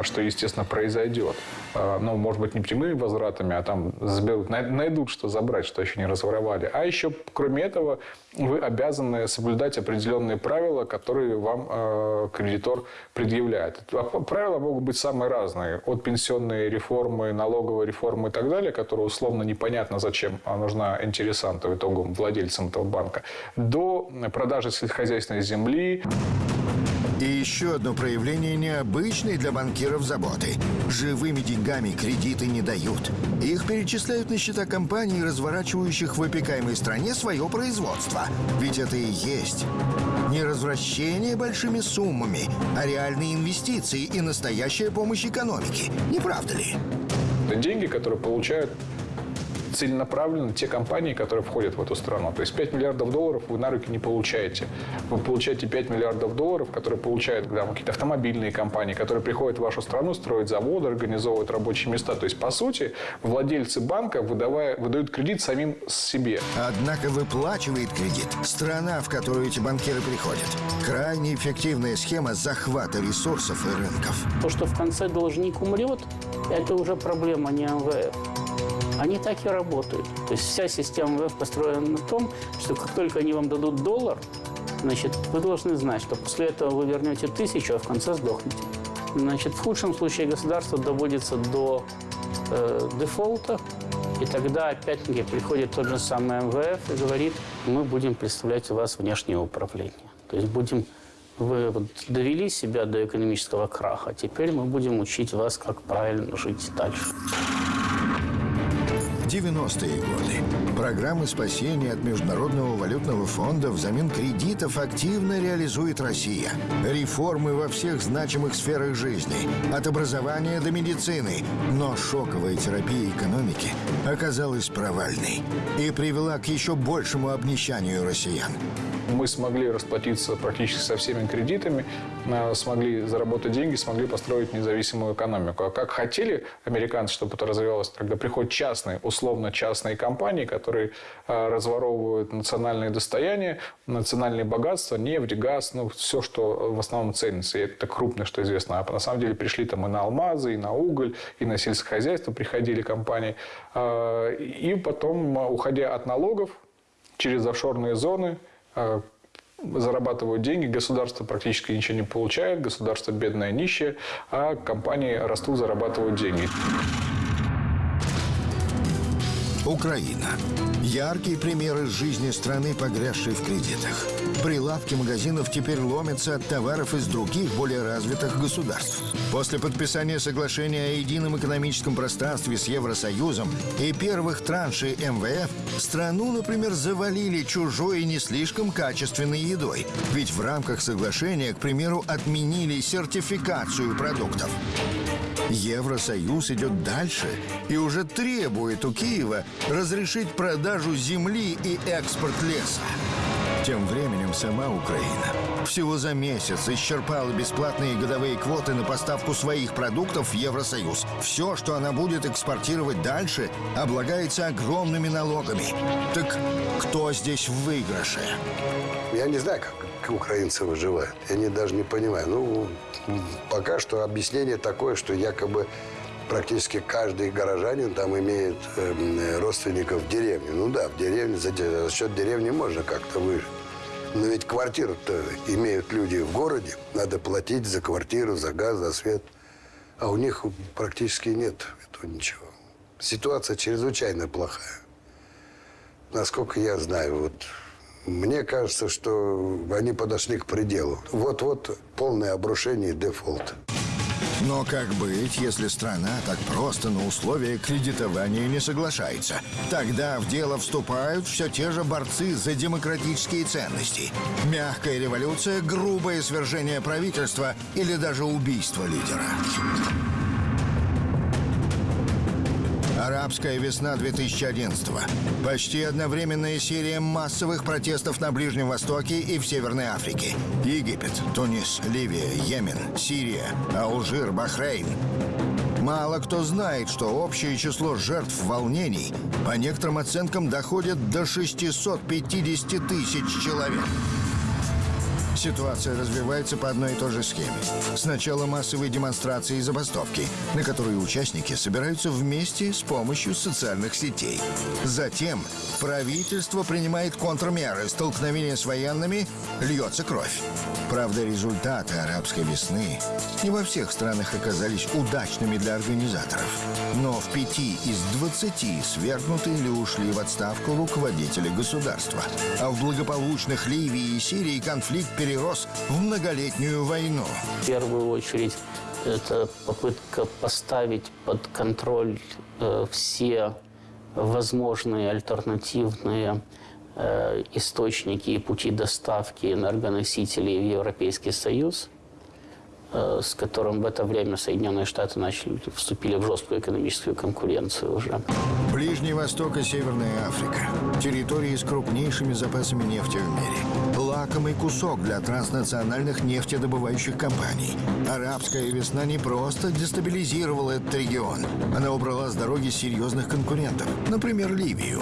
Speaker 3: что, естественно, произойдет. А, Ну, может быть, не прямыми возвратами, а там заберут, най- найдут, что забрать, что еще не разворовали. А еще, кроме этого, вы обязаны соблюдать определенные правила, которые вам э, кредитор предъявляет. А Правила могут быть самые разные. От пенсионной реформы, налоговой реформы и так далее, которая условно непонятно, зачем а, нужна интересанту, итогом владельцам этого банка, до продажи сельскохозяйственной земли,
Speaker 1: И еще одно проявление необычной для банкиров заботы. Живыми деньгами кредиты не дают. Их перечисляют на счета компаний, разворачивающих в опекаемой стране свое производство. Ведь это и есть не развращение большими суммами, а реальные инвестиции и настоящая помощь экономике. Не правда ли?
Speaker 3: Деньги, которые получают целенаправленно те компании, которые входят в эту страну. То есть 5 миллиардов долларов вы на руки не получаете. Вы получаете 5 миллиардов долларов, которые получают да, какие-то автомобильные компании, которые приходят в вашу страну, строят заводы, организовывают рабочие места. То есть, по сути, владельцы банка выдавая, выдают кредит самим себе.
Speaker 1: Однако выплачивает кредит страна, в которую эти банкиры приходят. Крайне эффективная схема захвата ресурсов и рынков.
Speaker 11: То, что в конце должник умрет, это уже проблема не МВФ. Они так и работают. То есть вся система МВФ построена на том, что как только они вам дадут доллар, значит, вы должны знать, что после этого вы вернете тысячу, а в конце сдохнете. Значит, в худшем случае государство доводится до э, дефолта, И тогда, опять-таки, приходит тот же самый МВФ и говорит, мы будем представлять у вас внешнее управление. То есть будем вы вот довели себя до экономического краха. Теперь мы будем учить вас, как правильно жить дальше.
Speaker 1: 90-е годы. Программы спасения от Международного валютного фонда взамен кредитов активно реализует Россия. Реформы во всех значимых сферах жизни. От образования до медицины. Но шоковая терапия экономики оказалась провальной и привела к еще большему обнищанию россиян.
Speaker 3: Мы смогли расплатиться практически со всеми кредитами, э, смогли заработать деньги, смогли построить независимую экономику. А как хотели американцы, чтобы это развивалось, когда приходят частные, условно частные компании, которые э, разворовывают национальные достояния, национальные богатства, нефть, газ, ну, все, что в основном ценится. И это крупное, что известно. А на самом деле пришли там и на алмазы, и на уголь, и на сельскохозяйство приходили компании. Э, и потом, уходя от налогов, через офшорные зоны, а, зарабатывают деньги, государство практически ничего не получает, государство бедное, нищее, а компании растут, зарабатывают деньги.
Speaker 1: Украина. Яркие примеры жизни страны, погрязшей в кредитах. Прилавки магазинов теперь ломятся от товаров из других, более развитых государств. После подписания соглашения о едином экономическом пространстве с Евросоюзом и первых траншей МВФ страну, например, завалили чужой и не слишком качественной едой. Ведь в рамках соглашения, к примеру, отменили сертификацию продуктов. Евросоюз идет дальше и уже требует у Киева разрешить продажу земли и экспорт леса. Тем временем сама Украина всего за месяц исчерпала бесплатные годовые квоты на поставку своих продуктов в Евросоюз. Все, что она будет экспортировать дальше, облагается огромными налогами. Так кто здесь в выигрыше?
Speaker 7: Я не знаю, как украинцы выживают. Я не, даже не понимаю. Ну, пока что объяснение такое, что якобы практически каждый горожанин там имеет э, родственников в деревне. Ну да, в деревне, за, за счет деревни можно как-то выжить. Но ведь квартиру-то имеют люди в городе. Надо платить за квартиру, за газ, за свет. А у них практически нет этого ничего. Ситуация чрезвычайно плохая. Насколько я знаю, вот мне кажется, что они подошли к пределу. Вот-вот полное обрушение и дефолт.
Speaker 1: Но как быть, если страна так просто на условия кредитования не соглашается? Тогда в дело вступают все те же борцы за демократические ценности. Мягкая революция, грубое свержение правительства или даже убийство лидера. Арабская весна 2011 -го. Почти одновременная серия массовых протестов на Ближнем Востоке и в Северной Африке. Египет, Тунис, Ливия, Йемен, Сирия, Алжир, Бахрейн. Мало кто знает, что общее число жертв волнений по некоторым оценкам доходит до 650 тысяч человек. Ситуация развивается по одной и той же схеме. Сначала массовые демонстрации и забастовки, на которые участники собираются вместе с помощью социальных сетей. Затем правительство принимает контрмеры, столкновения с военными, льется кровь. Правда, результаты арабской весны не во всех странах оказались удачными для организаторов. Но в пяти из двадцати свергнуты или ушли в отставку руководители государства. А в благополучных Ливии и Сирии конфликт перерос в многолетнюю войну.
Speaker 11: В первую очередь, это попытка поставить под контроль э, все возможные альтернативные э, источники и пути доставки энергоносителей в Европейский Союз, с которым в это время Соединенные Штаты начали, вступили в жесткую экономическую конкуренцию уже.
Speaker 1: Ближний Восток и Северная Африка. Территории с крупнейшими запасами нефти в мире. Лакомый кусок для транснациональных нефтедобывающих компаний. Арабская весна не просто дестабилизировала этот регион. Она убрала с дороги серьезных конкурентов. Например, Ливию.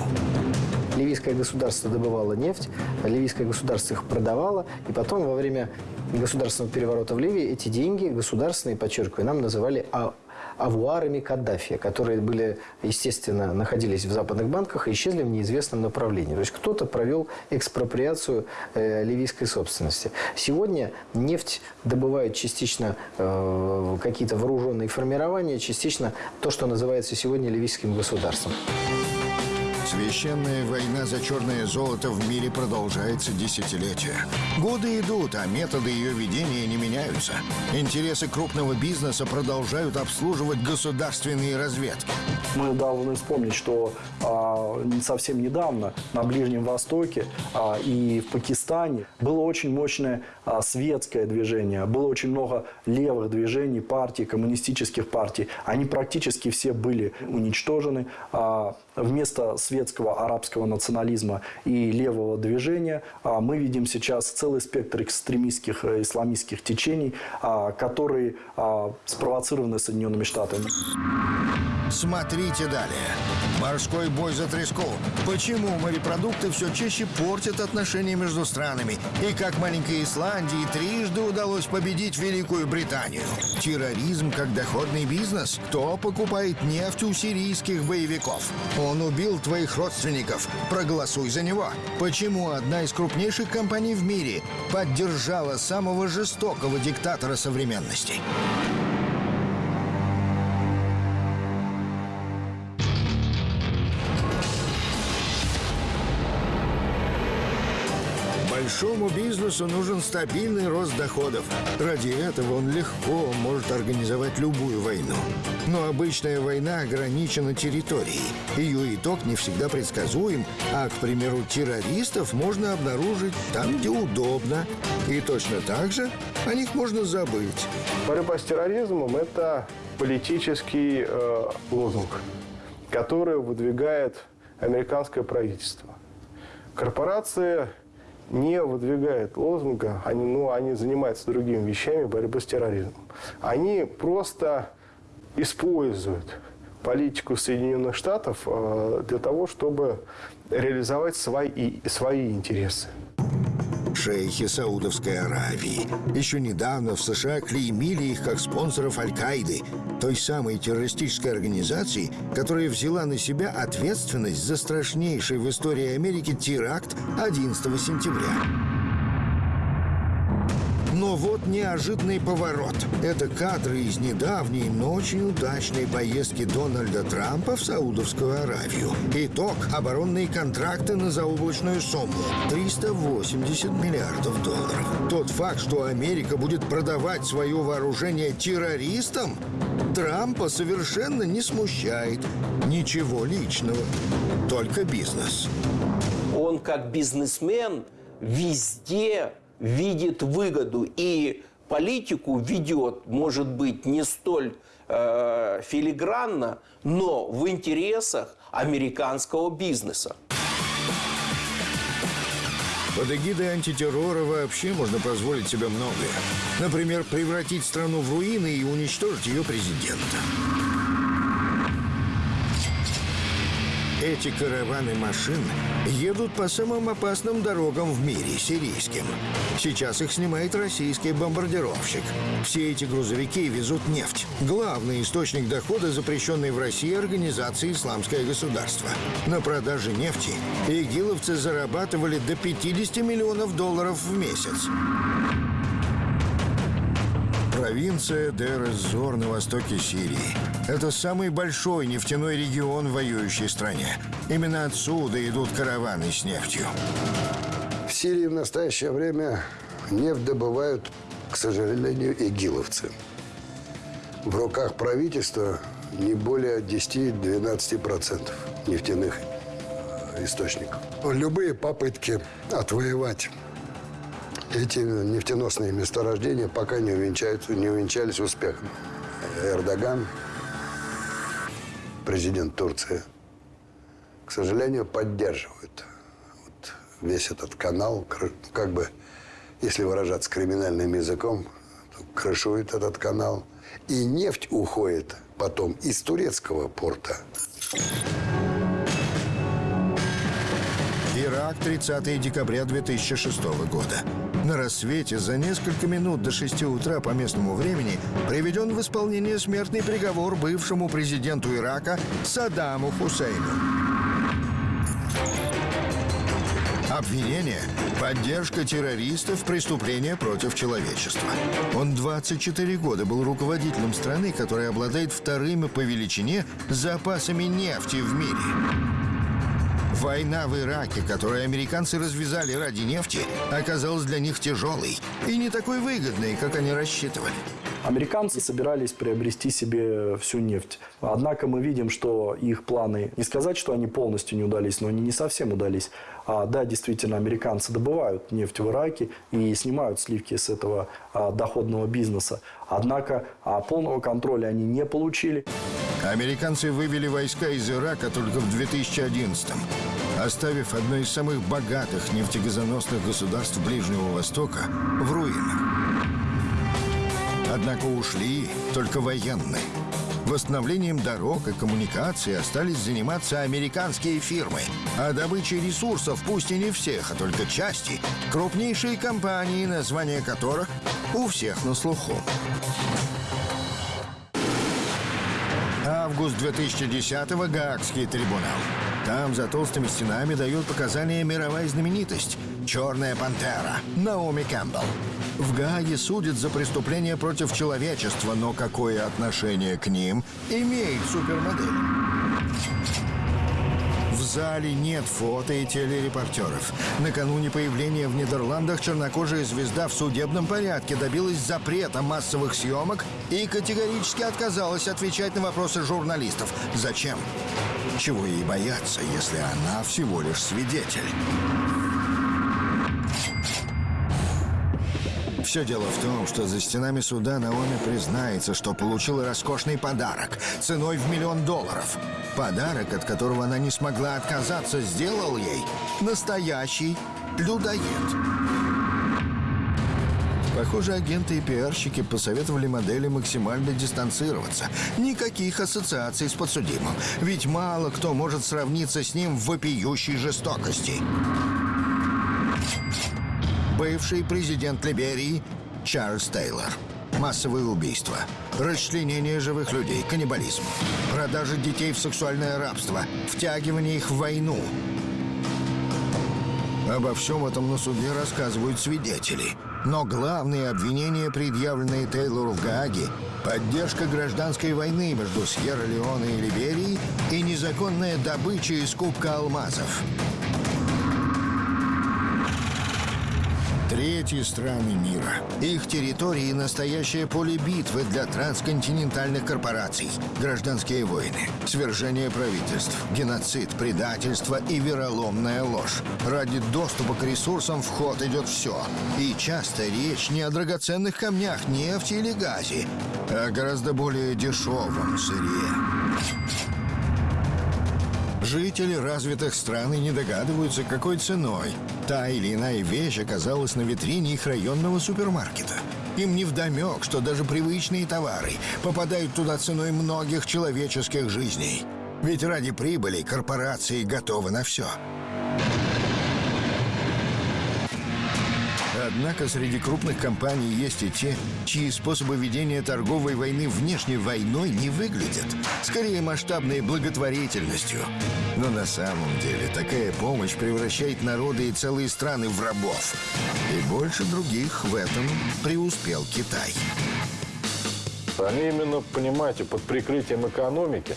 Speaker 12: Ливийское государство добывало нефть, ливийское государство их продавало, и потом во время государственного переворота в Ливии эти деньги государственные, подчеркиваю, нам называли а авуарами Каддафи, которые были, естественно, находились в западных банках и исчезли в неизвестном направлении. То есть кто-то провел экспроприацию э, ливийской собственности. Сегодня нефть добывают частично э, какие-то вооруженные формирования, частично то, что называется сегодня ливийским государством.
Speaker 1: Священная война за черное золото в мире продолжается десятилетия. Годы идут, а методы ее ведения не меняются. Интересы крупного бизнеса продолжают обслуживать государственные разведки.
Speaker 2: Мы должны вспомнить, что а, совсем недавно на Ближнем Востоке а, и в Пакистане было очень мощное а, светское движение, было очень много левых движений, партий, коммунистических партий. Они практически все были уничтожены. А, вместо светского арабского национализма и левого движения а, мы видим сейчас целый спектр экстремистских э, исламистских течений, а, которые а, спровоцированы Соединенными Штатами.
Speaker 1: Смотрите далее. Морской бой за треску. Почему морепродукты все чаще портят отношения между странами? И как маленькой Исландии трижды удалось победить Великую Британию? Терроризм как доходный бизнес? Кто покупает нефть у сирийских боевиков? Он убил твоих родственников. Проголосуй за него. Почему одна из крупнейших компаний в мире поддержала самого жестокого диктатора современности? Бизнесу нужен стабильный рост доходов. Ради этого он легко может организовать любую войну. Но обычная война ограничена территорией. Ее итог не всегда предсказуем, а, к примеру, террористов можно обнаружить там, где удобно. И точно так же о них можно забыть.
Speaker 13: Борьба с терроризмом – это политический э, лозунг, который выдвигает американское правительство. Корпорации не выдвигают лозунга, они, ну, они занимаются другими вещами борьбы с терроризмом. Они просто используют политику Соединенных Штатов э, для того, чтобы реализовать свои, свои интересы
Speaker 1: шейхи Саудовской Аравии. Еще недавно в США клеймили их как спонсоров Аль-Каиды, той самой террористической организации, которая взяла на себя ответственность за страшнейший в истории Америки теракт 11 сентября. Но вот неожиданный поворот. Это кадры из недавней, но очень удачной поездки Дональда Трампа в Саудовскую Аравию. Итог – оборонные контракты на заоблачную сумму – 380 миллиардов долларов. Тот факт, что Америка будет продавать свое вооружение террористам, Трампа совершенно не смущает. Ничего личного, только бизнес.
Speaker 8: Он как бизнесмен везде видит выгоду и политику ведет, может быть, не столь э, филигранно, но в интересах американского бизнеса.
Speaker 1: Под эгидой антитеррора вообще можно позволить себе многое. Например, превратить страну в руины и уничтожить ее президента. Эти караваны машин едут по самым опасным дорогам в мире, сирийским. Сейчас их снимает российский бомбардировщик. Все эти грузовики везут нефть. Главный источник дохода запрещенной в России организации «Исламское государство». На продаже нефти игиловцы зарабатывали до 50 миллионов долларов в месяц. Провинция Дер-эз-Зор на востоке Сирии. Это самый большой нефтяной регион в воюющей стране. Именно отсюда идут караваны с нефтью.
Speaker 7: В Сирии в настоящее время нефть добывают, к сожалению, игиловцы. В руках правительства не более 10-12% нефтяных источников. Любые попытки отвоевать эти нефтеносные месторождения пока не, увенчаются, не увенчались успехом. Эрдоган, президент Турции, к сожалению, поддерживает вот весь этот канал, как бы, если выражаться криминальным языком, крышует этот канал. И нефть уходит потом из турецкого порта
Speaker 1: Ирак, 30 декабря 2006 года. На рассвете за несколько минут до 6 утра по местному времени приведен в исполнение смертный приговор бывшему президенту Ирака Саддаму Хусейну. Обвинение – поддержка террористов, преступления против человечества. Он 24 года был руководителем страны, которая обладает вторыми по величине запасами нефти в мире. Война в Ираке, которую американцы развязали ради нефти, оказалась для них тяжелой и не такой выгодной, как они рассчитывали.
Speaker 2: Американцы собирались приобрести себе всю нефть. Однако мы видим, что их планы, не сказать, что они полностью не удались, но они не совсем удались. А, да, действительно, американцы добывают нефть в Ираке и снимают сливки с этого а, доходного бизнеса. Однако а, полного контроля они не получили.
Speaker 1: Американцы вывели войска из Ирака только в 2011 оставив одно из самых богатых нефтегазоносных государств Ближнего Востока в руинах. Однако ушли только военные. Восстановлением дорог и коммуникаций остались заниматься американские фирмы. А добычей ресурсов, пусть и не всех, а только части, крупнейшие компании, названия которых у всех на слуху. Август 2010-го Гаагский трибунал. Там за толстыми стенами дает показания мировая знаменитость «Черная пантера» Наоми Кэмпбелл. В Гааге судят за преступления против человечества, но какое отношение к ним имеет супермодель? В зале нет фото и телерепортеров. Накануне появления в Нидерландах чернокожая звезда в судебном порядке добилась запрета массовых съемок и категорически отказалась отвечать на вопросы журналистов. Зачем? Чего ей бояться, если она всего лишь свидетель? Все дело в том, что за стенами суда Наоми признается, что получила роскошный подарок ценой в миллион долларов. Подарок, от которого она не смогла отказаться, сделал ей настоящий людоед. Похоже, агенты и пиарщики посоветовали модели максимально дистанцироваться. Никаких ассоциаций с подсудимым. Ведь мало кто может сравниться с ним в вопиющей жестокости бывший президент Либерии Чарльз Тейлор. Массовые убийства, расчленение живых людей, каннибализм, продажа детей в сексуальное рабство, втягивание их в войну. Обо всем этом на суде рассказывают свидетели. Но главные обвинения, предъявленные Тейлору в Гааге, поддержка гражданской войны между Сьерра-Леоне и Либерией и незаконная добыча из Кубка алмазов. Третьи страны мира. Их территории – настоящее поле битвы для трансконтинентальных корпораций. Гражданские войны, свержение правительств, геноцид, предательство и вероломная ложь. Ради доступа к ресурсам в ход идет все. И часто речь не о драгоценных камнях, нефти или газе, а гораздо более дешевом сырье. Жители развитых стран и не догадываются, какой ценой та или иная вещь оказалась на витрине их районного супермаркета. Им не вдомек, что даже привычные товары попадают туда ценой многих человеческих жизней. Ведь ради прибыли корпорации готовы на все. Однако среди крупных компаний есть и те, чьи способы ведения торговой войны внешней войной не выглядят. Скорее масштабной благотворительностью. Но на самом деле такая помощь превращает народы и целые страны в рабов. И больше других в этом преуспел Китай.
Speaker 3: Они именно, понимаете, под прикрытием экономики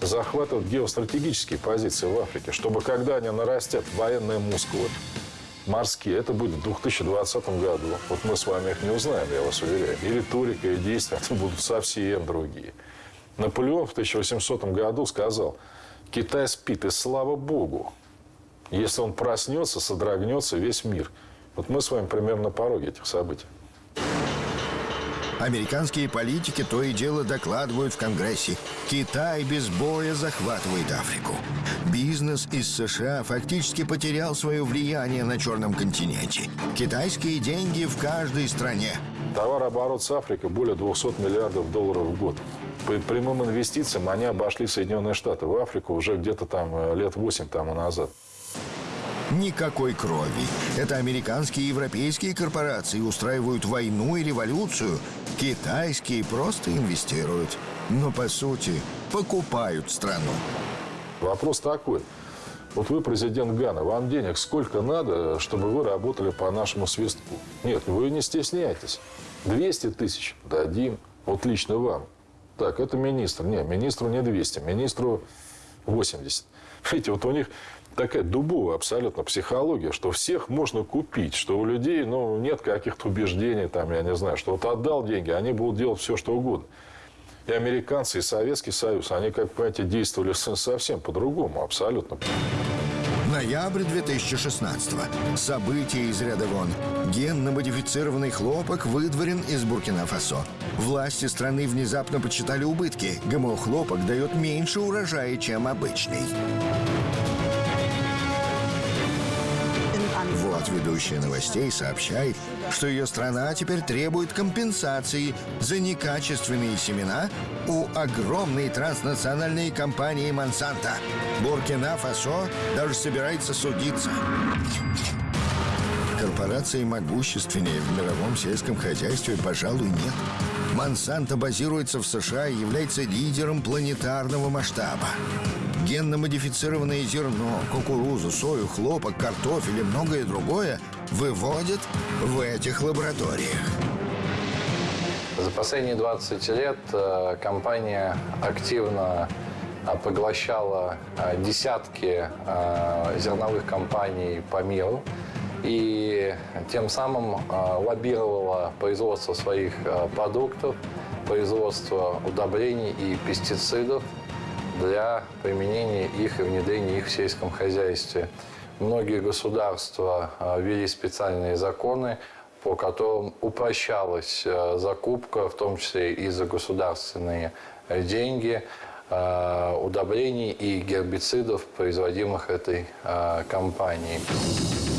Speaker 3: захватывают геостратегические позиции в Африке, чтобы когда они нарастят военные мускулы, морские, это будет в 2020 году. Вот мы с вами их не узнаем, я вас уверяю. И риторика, и действия будут совсем другие. Наполеон в 1800 году сказал, Китай спит, и слава Богу. Если он проснется, содрогнется весь мир. Вот мы с вами примерно на пороге этих событий.
Speaker 1: Американские политики то и дело докладывают в Конгрессе. Китай без боя захватывает Африку. Бизнес из США фактически потерял свое влияние на Черном континенте. Китайские деньги в каждой стране.
Speaker 3: Товарооборот с Африкой более 200 миллиардов долларов в год. По прямым инвестициям они обошли Соединенные Штаты в Африку уже где-то там э, лет 8 тому назад.
Speaker 1: Никакой крови. Это американские и европейские корпорации устраивают войну и революцию. Китайские просто инвестируют. Но, по сути, покупают страну.
Speaker 6: Вопрос такой. Вот вы президент Гана, вам денег сколько надо, чтобы вы работали по нашему свистку? Нет, вы не стесняйтесь. 200 тысяч дадим, вот лично вам. Так, это министр. Нет, министру не 200, министру 80. Видите, вот у них такая дубовая абсолютно психология, что всех можно купить, что у людей ну, нет каких-то убеждений, там, я не знаю, что вот отдал деньги, они будут делать все, что угодно. И американцы, и Советский Союз, они, как понимаете, действовали совсем по-другому, абсолютно.
Speaker 1: Ноябрь 2016 -го. События из ряда вон. Генно-модифицированный хлопок выдворен из Буркина-Фасо. Власти страны внезапно почитали убытки. ГМО-хлопок дает меньше урожая, чем обычный. Вот ведущая новостей сообщает, что ее страна теперь требует компенсации за некачественные семена у огромной транснациональной компании «Монсанто». Буркина-Фасо даже собирается судиться. Корпорации могущественнее в мировом сельском хозяйстве, пожалуй, нет. Монсанто базируется в США и является лидером планетарного масштаба. Генно-модифицированное зерно, кукурузу, сою, хлопок, картофель и многое другое выводят в этих лабораториях.
Speaker 6: За последние 20 лет э, компания активно э, поглощала э, десятки зерновых компаний по миру и тем самым лоббировала производство своих продуктов, производство удобрений и пестицидов для применения их и внедрения их в сельском хозяйстве. Многие государства ввели специальные законы, по которым упрощалась закупка, в том числе и за государственные деньги, удобрений и гербицидов, производимых этой компанией.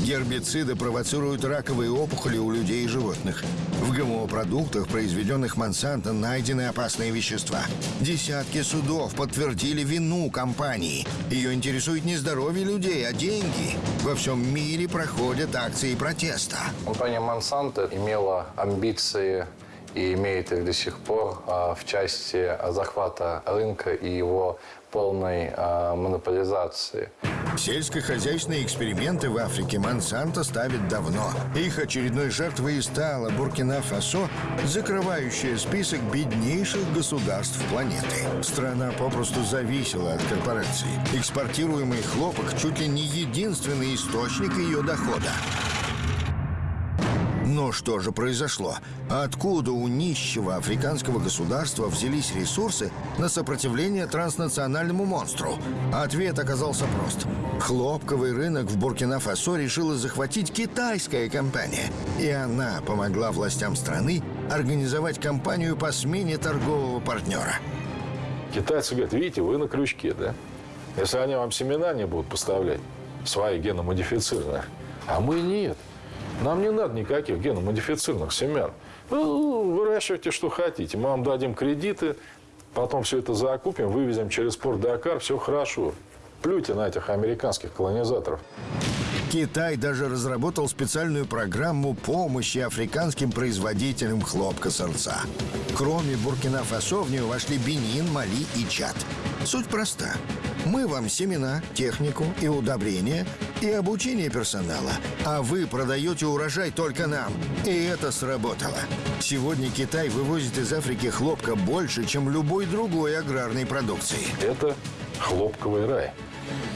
Speaker 1: Гербициды провоцируют раковые опухоли у людей и животных. В ГМО-продуктах, произведенных Монсанто, найдены опасные вещества. Десятки судов подтвердили вину компании. Ее интересует не здоровье людей, а деньги. Во всем мире проходят акции протеста.
Speaker 6: Компания Монсанто имела амбиции и имеет их до сих пор в части захвата рынка и его полной монополизации.
Speaker 1: Сельскохозяйственные эксперименты в Африке Монсанто ставит давно. Их очередной жертвой и стала Буркина-Фасо, закрывающая список беднейших государств планеты. Страна попросту зависела от корпораций. Экспортируемый хлопок чуть ли не единственный источник ее дохода. Но что же произошло? Откуда у нищего африканского государства взялись ресурсы на сопротивление транснациональному монстру? Ответ оказался прост. Хлопковый рынок в Буркина-Фасо решила захватить китайская компания. И она помогла властям страны организовать кампанию по смене торгового партнера.
Speaker 6: Китайцы говорят, видите, вы на крючке, да? Если они вам семена не будут поставлять, свои геномодифицированные, а мы нет. Нам не надо никаких геномодифицированных семян. Ну, выращивайте, что хотите. Мы вам дадим кредиты, потом все это закупим, вывезем через порт Дакар, все хорошо. Плюйте на этих американских колонизаторов.
Speaker 1: Китай даже разработал специальную программу помощи африканским производителям хлопка сорца. Кроме Буркина-Фасо в нее вошли Бенин, Мали и Чад. Суть проста. Мы вам семена, технику и удобрения и обучение персонала, а вы продаете урожай только нам. И это сработало. Сегодня Китай вывозит из Африки хлопка больше, чем любой другой аграрной продукции.
Speaker 6: Это хлопковый рай.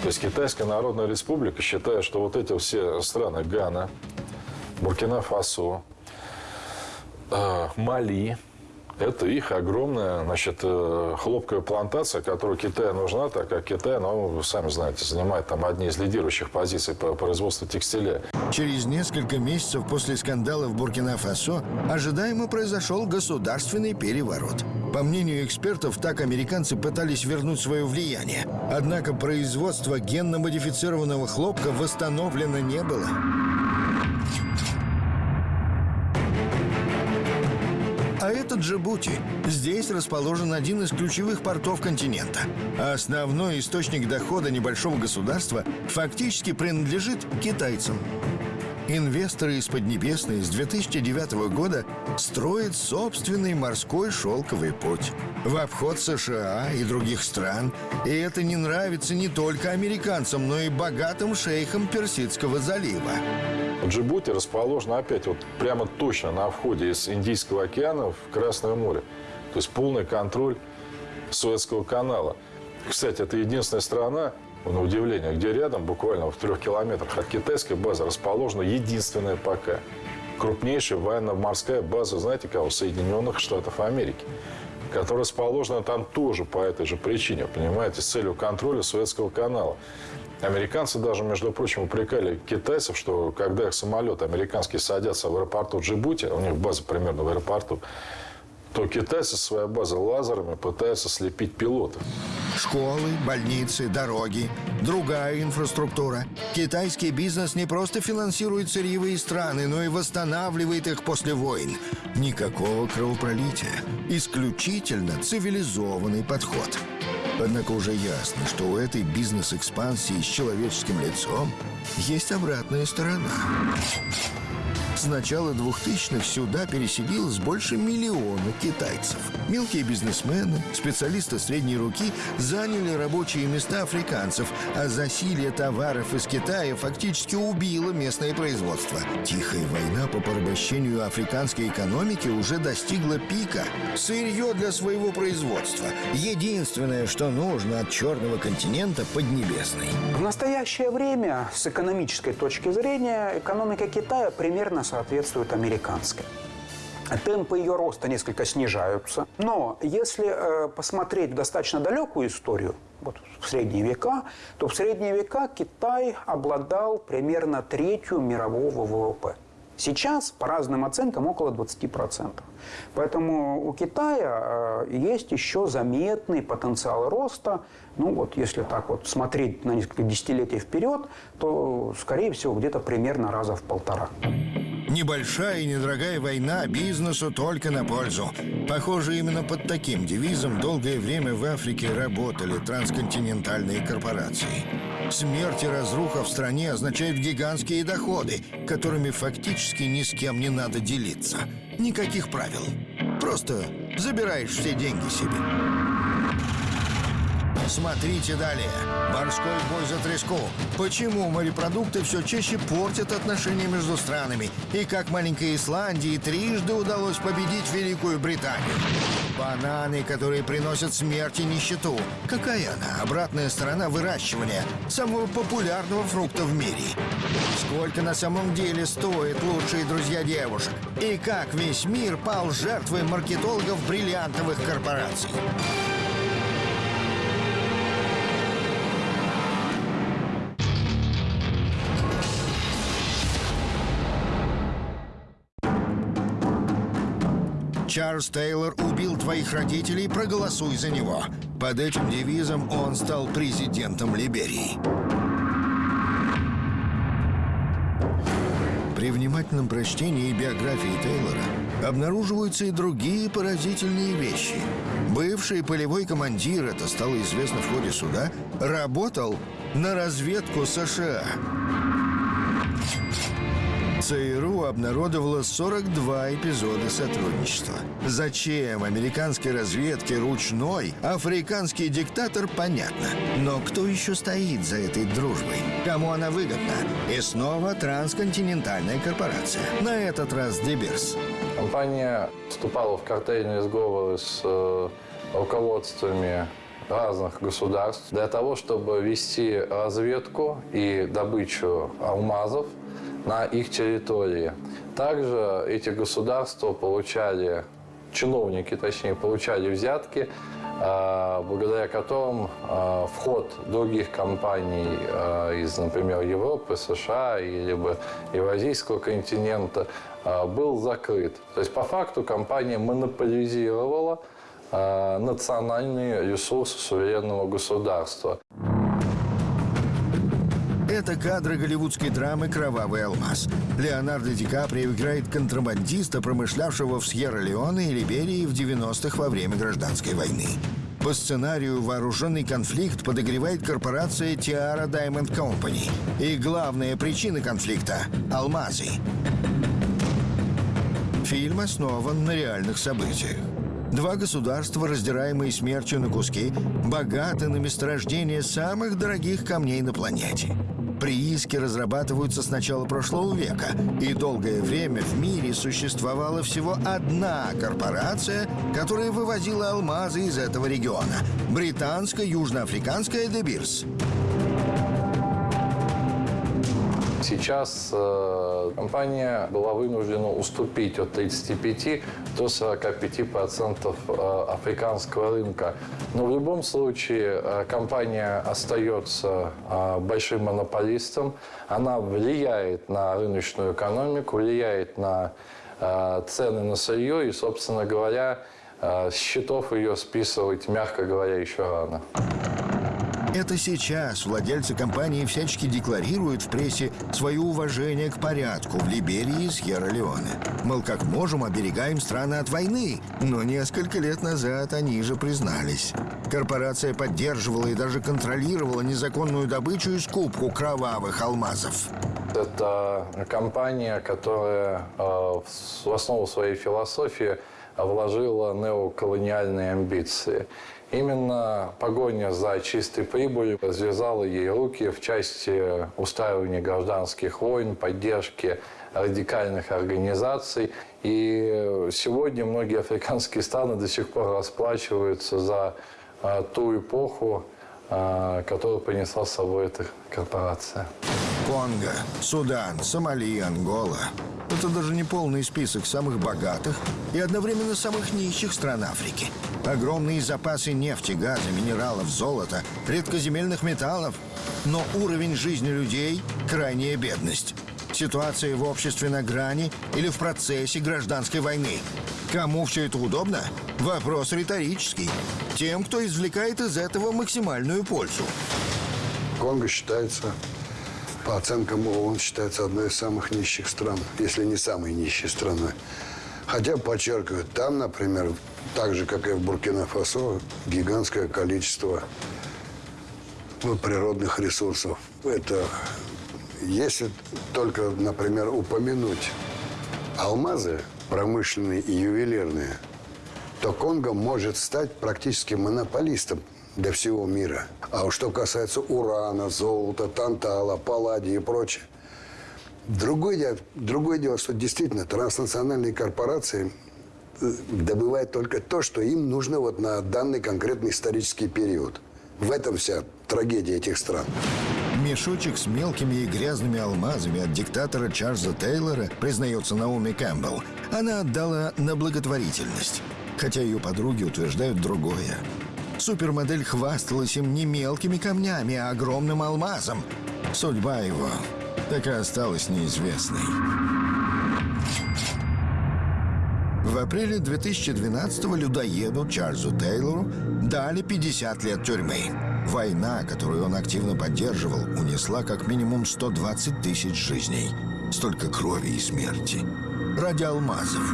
Speaker 6: То есть Китайская Народная Республика считает, что вот эти все страны Гана, Буркина-Фасо, э, Мали, это их огромная, значит, э, хлопковая плантация, которая Китаю нужна, так как Китай, ну, вы сами знаете, занимает там одни из лидирующих позиций по производству текстиля.
Speaker 1: Через несколько месяцев после скандала в Буркина-Фасо ожидаемо произошел государственный переворот. По мнению экспертов, так американцы пытались вернуть свое влияние. Однако производство генно-модифицированного хлопка восстановлено не было. А это Джибути. Здесь расположен один из ключевых портов континента. Основной источник дохода небольшого государства фактически принадлежит китайцам. Инвесторы из Поднебесной с 2009 года строят собственный морской шелковый путь в обход США и других стран. И это не нравится не только американцам, но и богатым шейхам Персидского залива.
Speaker 14: Джибути расположена опять вот прямо точно на входе из Индийского океана в Красное море. То есть полный контроль Суэцкого канала. Кстати, это единственная страна, на удивление, где рядом, буквально в трех километрах от китайской базы, расположена единственная пока крупнейшая военно-морская база, знаете кого? Соединенных Штатов Америки, которая расположена там тоже по этой же причине, понимаете, с целью контроля Суэцкого канала. Американцы даже, между прочим, упрекали китайцев, что когда их самолеты американские садятся в аэропорту Джибути, у них база примерно в аэропорту, то китайцы со своей базы лазерами пытаются слепить пилотов.
Speaker 1: Школы, больницы, дороги, другая инфраструктура. Китайский бизнес не просто финансирует сырьевые страны, но и восстанавливает их после войн. Никакого кровопролития. Исключительно цивилизованный подход. Однако уже ясно, что у этой бизнес-экспансии с человеческим лицом есть обратная сторона. С начала 2000-х сюда переселилось больше миллиона китайцев. Мелкие бизнесмены, специалисты средней руки заняли рабочие места африканцев, а засилие товаров из Китая фактически убило местное производство. Тихая война по порабощению африканской экономики уже достигла пика. Сырье для своего производства. Единственное, что нужно от черного континента Поднебесной.
Speaker 5: В настоящее время, с экономической точки зрения, экономика Китая примерно соответствует американской. Темпы ее роста несколько снижаются. Но если э, посмотреть в достаточно далекую историю, вот в средние века, то в средние века Китай обладал примерно третью мирового ВВП. Сейчас, по разным оценкам, около 20%. Поэтому у Китая э, есть еще заметный потенциал роста. Ну вот, если так вот смотреть на несколько десятилетий вперед, то, скорее всего, где-то примерно раза в полтора.
Speaker 1: Небольшая и недорогая война бизнесу только на пользу. Похоже, именно под таким девизом долгое время в Африке работали трансконтинентальные корпорации. Смерть и разруха в стране означают гигантские доходы, которыми фактически ни с кем не надо делиться. Никаких правил. Просто забираешь все деньги себе. Смотрите далее. Морской бой за треску. Почему морепродукты все чаще портят отношения между странами? И как маленькой Исландии трижды удалось победить Великую Британию? Бананы, которые приносят смерть и нищету. Какая она? Обратная сторона выращивания самого популярного фрукта в мире. Сколько на самом деле стоят лучшие друзья девушек? И как весь мир пал жертвой маркетологов бриллиантовых корпораций? Чарльз Тейлор убил твоих родителей, проголосуй за него. Под этим девизом он стал президентом Либерии. При внимательном прочтении биографии Тейлора обнаруживаются и другие поразительные вещи. Бывший полевой командир, это стало известно в ходе суда, работал на разведку США. ЦРУ обнародовала 42 эпизода сотрудничества. Зачем американской разведке ручной африканский диктатор, понятно. Но кто еще стоит за этой дружбой? Кому она выгодна? И снова трансконтинентальная корпорация. На этот раз Деберс.
Speaker 6: Компания вступала в картельные сговоры с э, руководствами разных государств для того, чтобы вести разведку и добычу алмазов на их территории. Также эти государства получали, чиновники точнее, получали взятки, э, благодаря которым э, вход других компаний э, из, например, Европы, США или бы Евразийского континента был закрыт. То есть по факту компания монополизировала национальные ресурсы суверенного государства.
Speaker 1: Это кадры голливудской драмы «Кровавый алмаз». Леонардо Ди Каприо играет контрабандиста, промышлявшего в Сьерра-Леоне и Либерии в 90-х во время гражданской войны. По сценарию вооруженный конфликт подогревает корпорация Tiara Diamond Company. И главная причина конфликта – алмазы. Фильм основан на реальных событиях. Два государства, раздираемые смертью на куски, богаты на месторождение самых дорогих камней на планете. Прииски разрабатываются с начала прошлого века, и долгое время в мире существовала всего одна корпорация, которая вывозила алмазы из этого региона – британско-южноафриканская «Дебирс».
Speaker 6: Сейчас э, компания была вынуждена уступить от 35 до 45% э, африканского рынка. Но в любом случае э, компания остается э, большим монополистом. Она влияет на рыночную экономику, влияет на э, цены на сырье и, собственно говоря, э, счетов ее списывать, мягко говоря, еще рано.
Speaker 1: Это сейчас владельцы компании всячески декларируют в прессе свое уважение к порядку в Либерии и Сьерра-Леоне. Мол, как можем, оберегаем страны от войны. Но несколько лет назад они же признались. Корпорация поддерживала и даже контролировала незаконную добычу и скупку кровавых алмазов.
Speaker 6: Это компания, которая э, в основу своей философии вложила неоколониальные амбиции. Именно погоня за чистой прибылью развязала ей руки в части устраивания гражданских войн, поддержки радикальных организаций. И сегодня многие африканские страны до сих пор расплачиваются за а, ту эпоху, а, которую принесла с собой эта корпорация.
Speaker 1: Конго, Судан, Сомали, Ангола. Это даже не полный список самых богатых и одновременно самых нищих стран Африки. Огромные запасы нефти, газа, минералов, золота, редкоземельных металлов. Но уровень жизни людей – крайняя бедность. Ситуация в обществе на грани или в процессе гражданской войны. Кому все это удобно? Вопрос риторический. Тем, кто извлекает из этого максимальную пользу.
Speaker 7: Конго считается, по оценкам ООН, считается одной из самых нищих стран, если не самой нищей страной. Хотя, подчеркиваю, там, например, так же, как и в Буркина-Фасо, гигантское количество природных ресурсов. Это, если только, например, упомянуть алмазы промышленные и ювелирные, то Конго может стать практически монополистом для всего мира. А уж что касается урана, золота, тантала, палладия и прочее, Другое дело, другое дело, что действительно транснациональные корпорации э, добывают только то, что им нужно вот на данный конкретный исторический период. В этом вся трагедия этих стран.
Speaker 1: Мешочек с мелкими и грязными алмазами от диктатора Чарльза Тейлора, признается Наоми Кэмпбелл, она отдала на благотворительность. Хотя ее подруги утверждают другое. Супермодель хвасталась им не мелкими камнями, а огромным алмазом. Судьба его так и осталась неизвестной. В апреле 2012-го людоеду Чарльзу Тейлору дали 50 лет тюрьмы. Война, которую он активно поддерживал, унесла как минимум 120 тысяч жизней. Столько крови и смерти. Ради алмазов.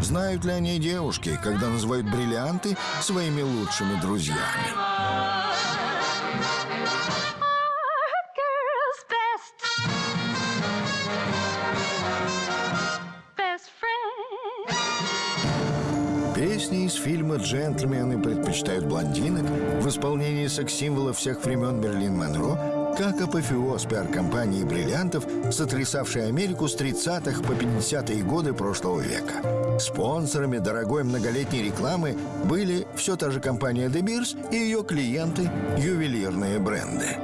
Speaker 1: Знают ли они девушки, когда называют бриллианты своими лучшими друзьями? Песни из фильма «Джентльмены предпочитают блондинок» в исполнении секс-символа всех времен Берлин Монро, как апофеоз пиар-компании бриллиантов, сотрясавшей Америку с 30-х по 50-е годы прошлого века. Спонсорами дорогой многолетней рекламы были все та же компания De Beers и ее клиенты – ювелирные бренды.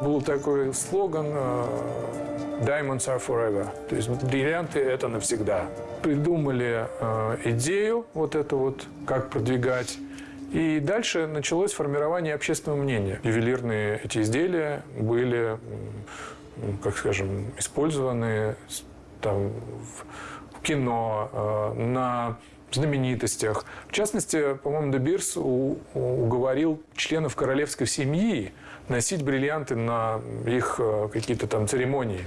Speaker 15: Был такой слоган э, «Diamonds are forever», то есть бриллианты – это навсегда придумали э, идею вот эту вот, как продвигать. И дальше началось формирование общественного мнения. Ювелирные эти изделия были, как скажем, использованы там, в кино, э, на знаменитостях. В частности, по-моему, Дебирс уговорил членов королевской семьи носить бриллианты на их э, какие-то там церемонии.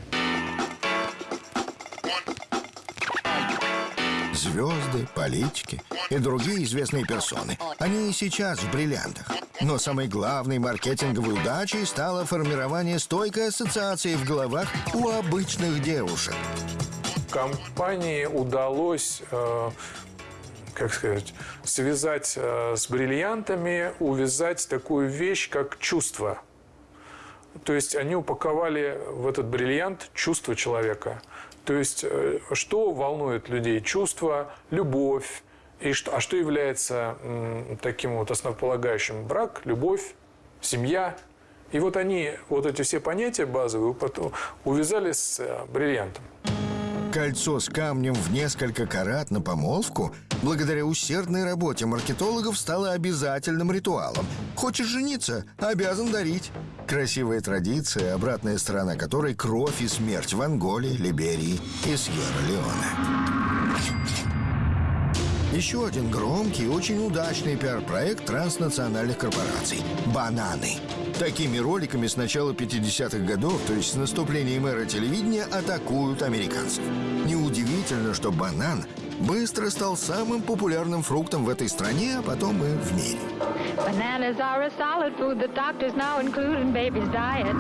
Speaker 1: Звезды, политики и другие известные персоны. Они и сейчас в бриллиантах. Но самой главной маркетинговой удачей стало формирование стойкой ассоциации в головах у обычных девушек.
Speaker 15: Компании удалось, э, как сказать, связать э, с бриллиантами, увязать такую вещь, как чувство. То есть они упаковали в этот бриллиант чувство человека. То есть э, что волнует людей? Чувство, любовь. И что, а что является таким вот основополагающим? Брак, любовь, семья. И вот они, вот эти все понятия базовые, увязали с э, бриллиантом.
Speaker 1: Кольцо с камнем в несколько карат на помолвку благодаря усердной работе маркетологов стало обязательным ритуалом. Хочешь жениться – обязан дарить. Красивая традиция, обратная сторона которой – кровь и смерть в Анголе, Либерии и Сьерра-Леоне. Еще один громкий и очень удачный пиар-проект транснациональных корпораций – «Бананы». Такими роликами с начала 50-х годов, то есть с наступлением эры телевидения, атакуют американцев. Неудивительно, что банан быстро стал самым популярным фруктом в этой стране, а потом и в мире.
Speaker 16: Bananas are a solid food that doctors now include in baby's diet.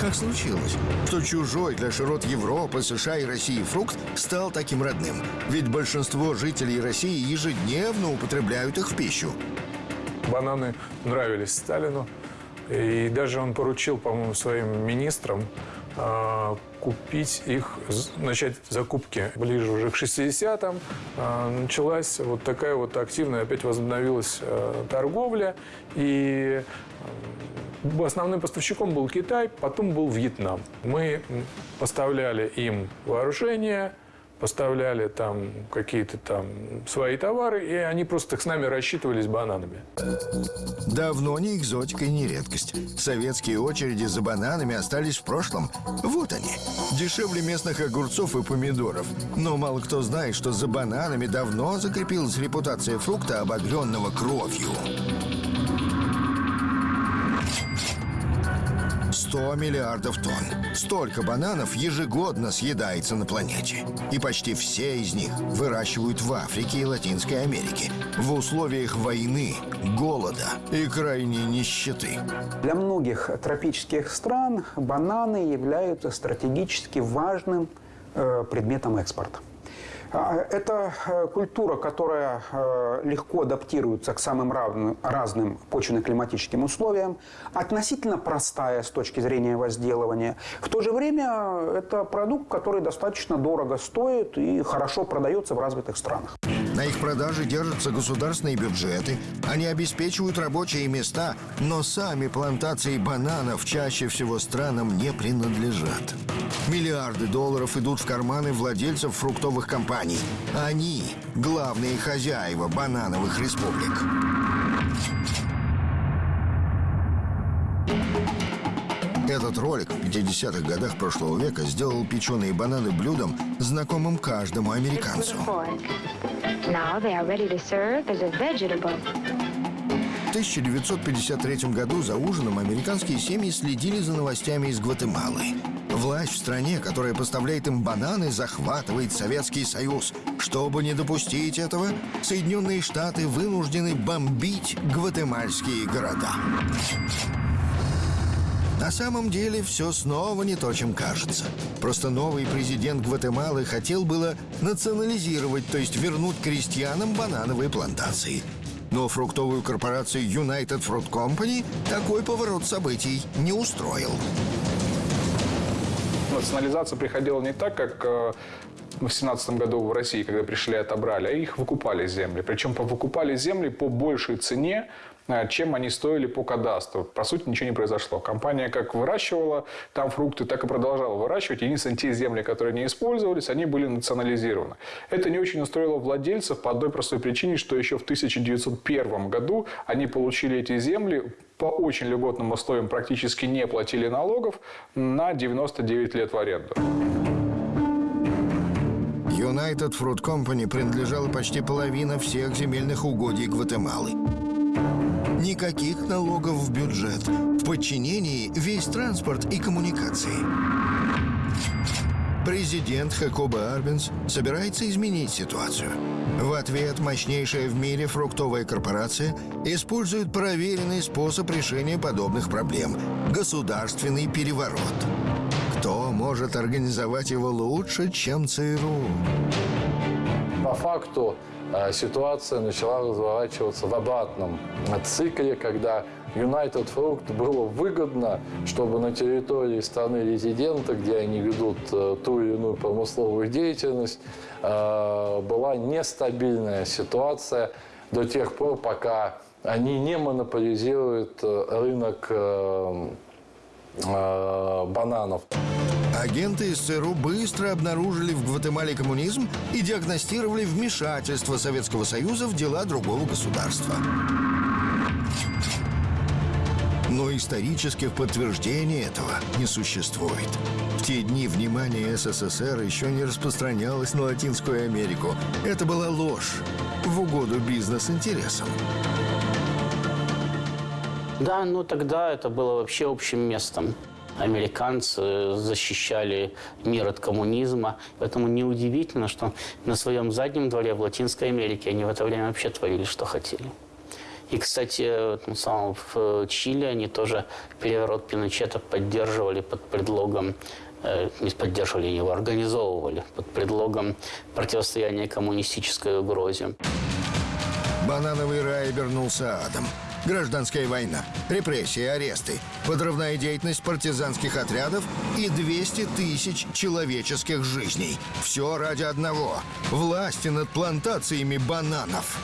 Speaker 1: Как случилось, что чужой для широт Европы, США и России фрукт стал таким родным? Ведь большинство жителей России ежедневно употребляют их в пищу.
Speaker 15: Бананы нравились Сталину. И даже он поручил, по-моему, своим министрам э, купить их, начать закупки ближе уже к 60-м. Э, началась вот такая вот активная, опять возобновилась э, торговля. И Основным поставщиком был Китай, потом был Вьетнам. Мы поставляли им вооружение, поставляли там какие-то там свои товары, и они просто с нами рассчитывались бананами.
Speaker 1: Давно не экзотика и не редкость. Советские очереди за бананами остались в прошлом. Вот они. Дешевле местных огурцов и помидоров. Но мало кто знает, что за бананами давно закрепилась репутация фрукта, обогренного кровью. 100 миллиардов тонн. Столько бананов ежегодно съедается на планете. И почти все из них выращивают в Африке и Латинской Америке. В условиях войны, голода и крайней нищеты.
Speaker 5: Для многих тропических стран бананы являются стратегически важным э, предметом экспорта. А, это э, культура, которая э, легко адаптируется к самым разным почвенно-климатическим условиям, относительно простая с точки зрения возделывания. В то же время это продукт, который достаточно дорого стоит и хорошо продается в развитых странах.
Speaker 1: На их продаже держатся государственные бюджеты. Они обеспечивают рабочие места, но сами плантации бананов чаще всего странам не принадлежат. Миллиарды долларов идут в карманы владельцев фруктовых компаний. Они – главные хозяева банановых республик. Этот ролик в 50-х годах прошлого века сделал печеные бананы блюдом, знакомым каждому американцу.
Speaker 16: Now they are ready to serve as a vegetable.
Speaker 1: В 1953 году за ужином американские семьи следили за новостями из Гватемалы. Власть в стране, которая поставляет им бананы, захватывает Советский Союз. Чтобы не допустить этого, Соединенные Штаты вынуждены бомбить гватемальские города. На самом деле все снова не то, чем кажется. Просто новый президент Гватемалы хотел было национализировать, то есть вернуть крестьянам банановые плантации. Но фруктовую корпорацию United Fruit Company такой поворот событий не устроил.
Speaker 3: Национализация приходила не так, как э, в 17 году в России, когда пришли и отобрали, а их выкупали земли. Причем выкупали земли по большей цене, чем они стоили по кадастру. По сути, ничего не произошло. Компания как выращивала там фрукты, так и продолжала выращивать. Единственное, те земли, которые не использовались, они были национализированы. Это не очень устроило владельцев по одной простой причине, что еще в 1901 году они получили эти земли по очень льготным условиям, практически не платили налогов на 99 лет в аренду.
Speaker 1: United Fruit Company принадлежала почти половина всех земельных угодий Гватемалы. Никаких налогов в бюджет. В подчинении весь транспорт и коммуникации. Президент Хакоба Арбенс собирается изменить ситуацию. В ответ мощнейшая в мире фруктовая корпорация использует проверенный способ решения подобных проблем – государственный переворот. Кто может организовать его лучше, чем ЦРУ?
Speaker 6: По факту ситуация начала разворачиваться в обратном цикле, когда United Fruit было выгодно, чтобы на территории страны резидента, где они ведут э, ту или иную промысловую деятельность, э, была нестабильная ситуация до тех пор, пока они не монополизируют рынок бананов.
Speaker 1: Агенты из быстро обнаружили в Гватемале коммунизм и диагностировали вмешательство Советского Союза в дела другого государства. Но исторических подтверждений этого не существует. В те дни внимание СССР еще не распространялось на Латинскую Америку. Это была ложь в угоду бизнес-интересам.
Speaker 11: Да, ну тогда это было вообще общим местом. Американцы защищали мир от коммунизма. Поэтому неудивительно, что на своем заднем дворе в Латинской Америке они в это время вообще творили, что хотели. И, кстати, ну, в Чили они тоже переворот Пиночета поддерживали под предлогом э, не поддерживали, его организовывали под предлогом противостояния коммунистической угрозе.
Speaker 1: Банановый рай обернулся адом. Гражданская война, репрессии, аресты, подрывная деятельность партизанских отрядов и 200 тысяч человеческих жизней. Все ради одного – власти над плантациями бананов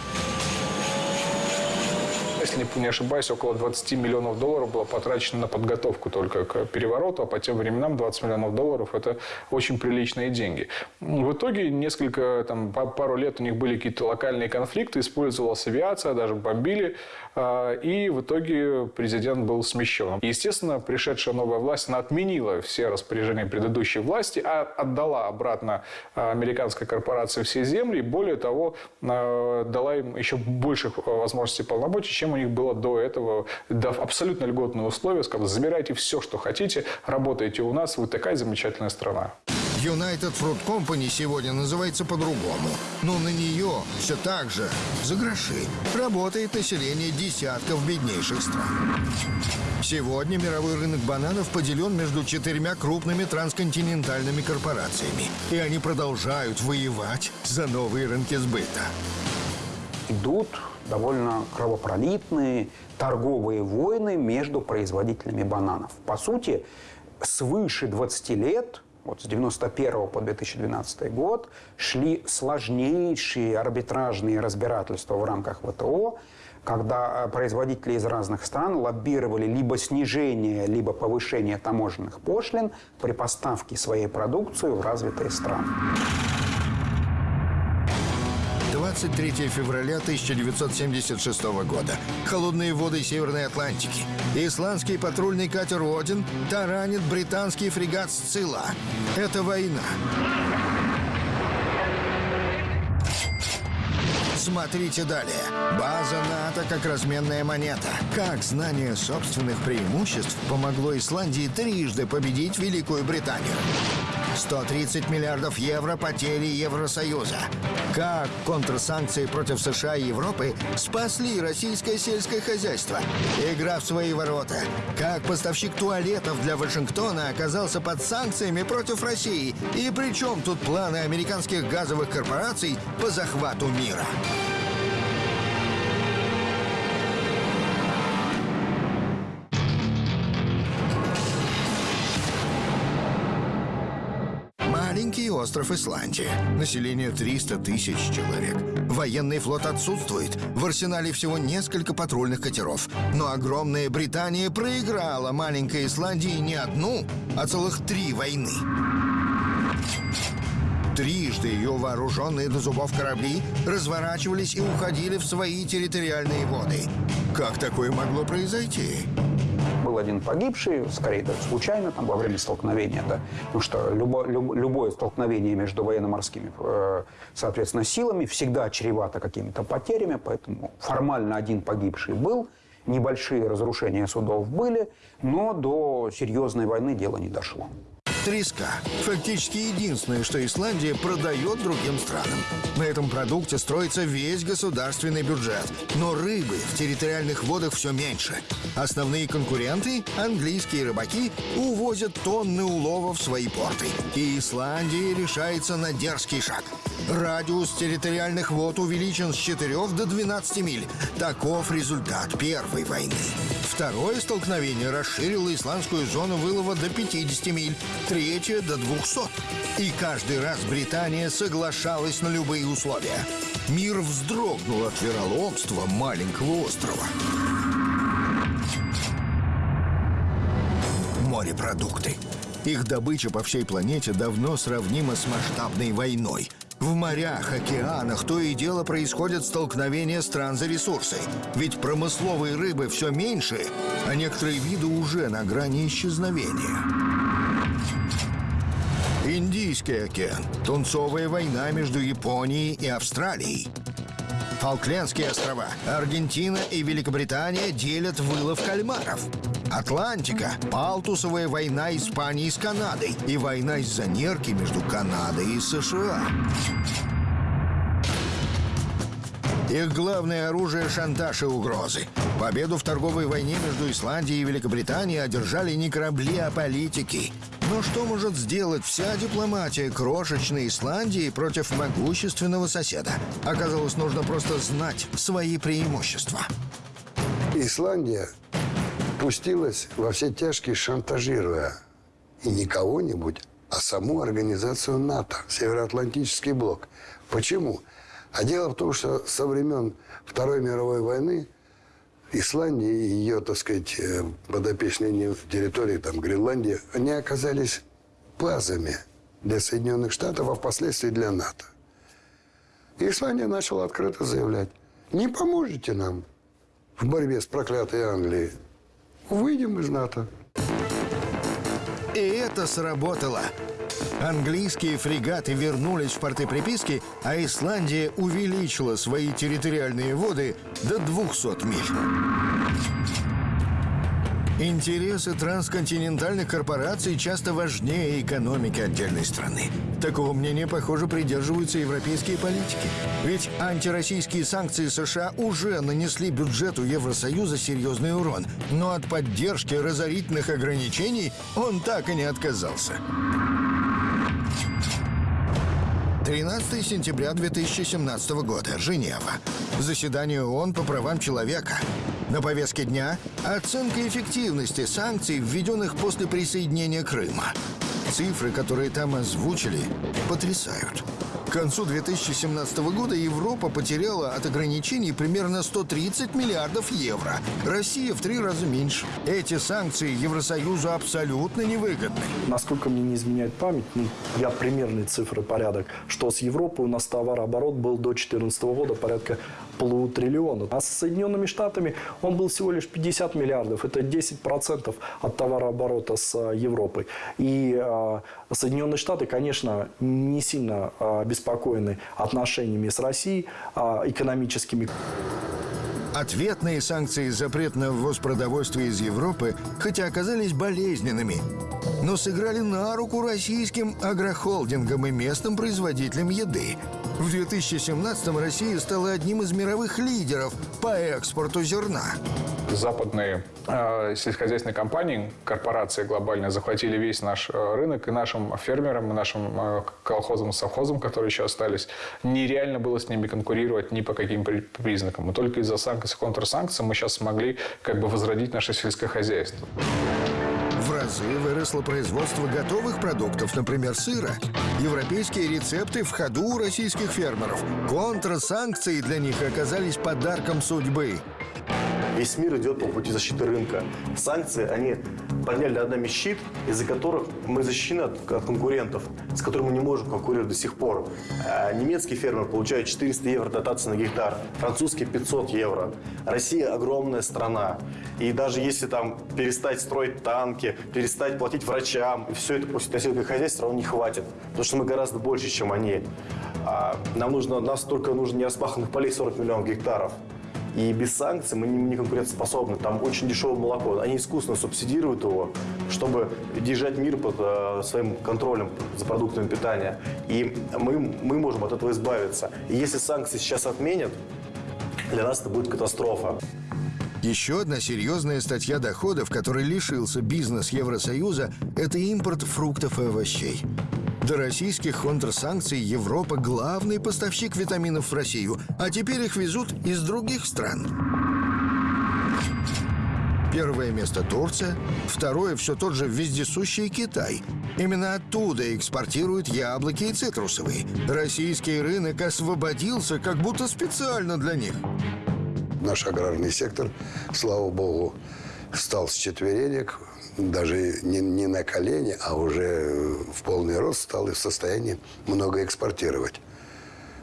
Speaker 3: если не ошибаюсь, около 20 миллионов долларов было потрачено на подготовку только к перевороту, а по тем временам 20 миллионов долларов – это очень приличные деньги. В итоге несколько, там, пару лет у них были какие-то локальные конфликты, использовалась авиация, даже бомбили, и в итоге президент был смещен. Естественно, пришедшая новая власть, она отменила все распоряжения предыдущей власти, а отдала обратно а, американской корпорации все земли, и более того, а, дала им еще больших возможностей полномочий, чем у них было до этого, дав абсолютно льготные условия, сказав, забирайте все, что хотите, работайте у нас, вы такая замечательная страна.
Speaker 1: United Fruit Company сегодня называется по-другому. Но на нее все так же, за гроши, работает население десятков беднейших стран. Сегодня мировой рынок бананов поделен между четырьмя крупными трансконтинентальными корпорациями. И они продолжают воевать за новые рынки сбыта.
Speaker 5: Идут довольно кровопролитные торговые войны между производителями бананов. По сути, свыше 20 лет вот с 91 по 2012 год шли сложнейшие арбитражные разбирательства в рамках ВТО, когда э, производители из разных стран лоббировали либо снижение, либо повышение таможенных пошлин при поставке своей продукции в развитые страны.
Speaker 1: 23 февраля 1976 года. Холодные воды Северной Атлантики. Исландский патрульный катер «Один» таранит британский фрегат «Сцилла». Это война. Смотрите далее. База НАТО как разменная монета. Как знание собственных преимуществ помогло Исландии трижды победить Великую Британию. 130 миллиардов евро потери Евросоюза. Как контрсанкции против США и Европы спасли российское сельское хозяйство? Игра в свои ворота. Как поставщик туалетов для Вашингтона оказался под санкциями против России? И при чем тут планы американских газовых корпораций по захвату мира? Остров Исландия. Население 300 тысяч человек. Военный флот отсутствует. В арсенале всего несколько патрульных катеров. Но огромная Британия проиграла маленькой Исландии не одну, а целых три войны. Трижды ее вооруженные до зубов корабли разворачивались и уходили в свои территориальные воды. Как такое могло произойти?
Speaker 5: Был один погибший, скорее даже случайно, там, во время столкновения, да, потому что любо, люб, любое столкновение между военно-морскими, э, соответственно, силами всегда чревато какими-то потерями, поэтому формально один погибший был, небольшие разрушения судов были, но до серьезной войны дело не дошло.
Speaker 1: Треска – фактически единственное, что Исландия продает другим странам. На этом продукте строится весь государственный бюджет. Но рыбы в территориальных водах все меньше. Основные конкуренты – английские рыбаки – увозят тонны улова в свои порты. И Исландия решается на дерзкий шаг. Радиус территориальных вод увеличен с 4 до 12 миль. Таков результат Первой войны. Второе столкновение расширило исландскую зону вылова до 50 миль третье до 200. И каждый раз Британия соглашалась на любые условия. Мир вздрогнул от вероломства маленького острова. Морепродукты. Их добыча по всей планете давно сравнима с масштабной войной. В морях, океанах то и дело происходят столкновения стран за ресурсы. Ведь промысловой рыбы все меньше, а некоторые виды уже на грани исчезновения. Индийский океан. Тунцовая война между Японией и Австралией. Фолклендские острова. Аргентина и Великобритания делят вылов кальмаров. Атлантика. Палтусовая война Испании с Канадой. И война из-за нерки между Канадой и США. Их главное оружие – шантаж и угрозы. Победу в торговой войне между Исландией и Великобританией одержали не корабли, а политики. Но что может сделать вся дипломатия крошечной Исландии против могущественного соседа? Оказалось, нужно просто знать свои преимущества.
Speaker 7: Исландия пустилась во все тяжкие, шантажируя и не кого-нибудь, а саму организацию НАТО, Североатлантический блок. Почему? А дело в том, что со времен Второй мировой войны Исландия и ее, так сказать, э, подопечные территории, там, Гренландия, они оказались базами для Соединенных Штатов, а впоследствии для НАТО. Исландия начала открыто заявлять, не поможете нам в борьбе с проклятой Англией, выйдем из НАТО.
Speaker 1: И это сработало. Английские фрегаты вернулись в порты приписки, а Исландия увеличила свои территориальные воды до 200 миль. Интересы трансконтинентальных корпораций часто важнее экономики отдельной страны. Такого мнения, похоже, придерживаются европейские политики. Ведь антироссийские санкции США уже нанесли бюджету Евросоюза серьезный урон. Но от поддержки разорительных ограничений он так и не отказался. 13 сентября 2017 года. Женева. Заседание ООН по правам человека. На повестке дня оценка эффективности санкций, введенных после присоединения Крыма. Цифры, которые там озвучили, потрясают. К концу 2017 года Европа потеряла от ограничений примерно 130 миллиардов евро. Россия в три раза меньше. Эти санкции Евросоюзу абсолютно невыгодны.
Speaker 2: Насколько мне не изменяет память, ну, я примерные цифры порядок, что с Европой у нас товарооборот был до 2014 года порядка полутриллиона. А с Соединенными Штатами он был всего лишь 50 миллиардов. Это 10% от товарооборота с а, Европой. И э, Соединенные Штаты, конечно, не сильно э, обеспокоены отношениями с Россией, э, экономическими.
Speaker 1: Ответные санкции запрет на ввоз продовольствия из Европы, хотя оказались болезненными, но сыграли на руку российским агрохолдингам и местным производителям еды. В 2017-м Россия стала одним из мировых лидеров по экспорту зерна.
Speaker 3: Западные э, сельскохозяйственные компании, корпорации глобальные захватили весь наш э, рынок, и нашим фермерам, и нашим э, колхозам и совхозам, которые еще остались, нереально было с ними конкурировать ни по каким признакам. И только из-за санкций, контрсанкций мы сейчас смогли как бы возродить наше сельское хозяйство.
Speaker 1: В разы выросло производство готовых продуктов, например, сыра. Европейские рецепты в ходу у российских фермеров. Контрсанкции для них оказались подарком судьбы.
Speaker 17: Весь мир идет по пути защиты рынка. Санкции, они подняли над нами щит, из-за которых мы защищены от, от конкурентов, с которыми мы не можем конкурировать до сих пор. А немецкий фермер получает 400 евро дотации на гектар, французский 500 евро. Россия огромная страна. И даже если там перестать строить танки, перестать платить врачам, и все это после сельское хозяйство равно не хватит. Потому что мы гораздо больше, чем они. А нам нужно, нас только нужно нераспаханных полей 40 миллионов гектаров. И без санкций мы не, не конкурентоспособны. Там очень дешевое молоко. Они искусственно субсидируют его, чтобы держать мир под э, своим контролем за продуктами питания. И мы, мы можем от этого избавиться. И если санкции сейчас отменят, для нас это будет катастрофа.
Speaker 1: Еще одна серьезная статья доходов, которой лишился бизнес Евросоюза, это импорт фруктов и овощей. До российских контрсанкций Европа – главный поставщик витаминов в Россию, а теперь их везут из других стран. Первое место Турция, второе все тот же вездесущий Китай. Именно оттуда экспортируют яблоки и цитрусовые. Российский рынок освободился как будто специально для них.
Speaker 7: Наш аграрный сектор, слава богу, встал с четверенек, даже не, не на колени, а уже в полный рост стал и в состоянии много экспортировать.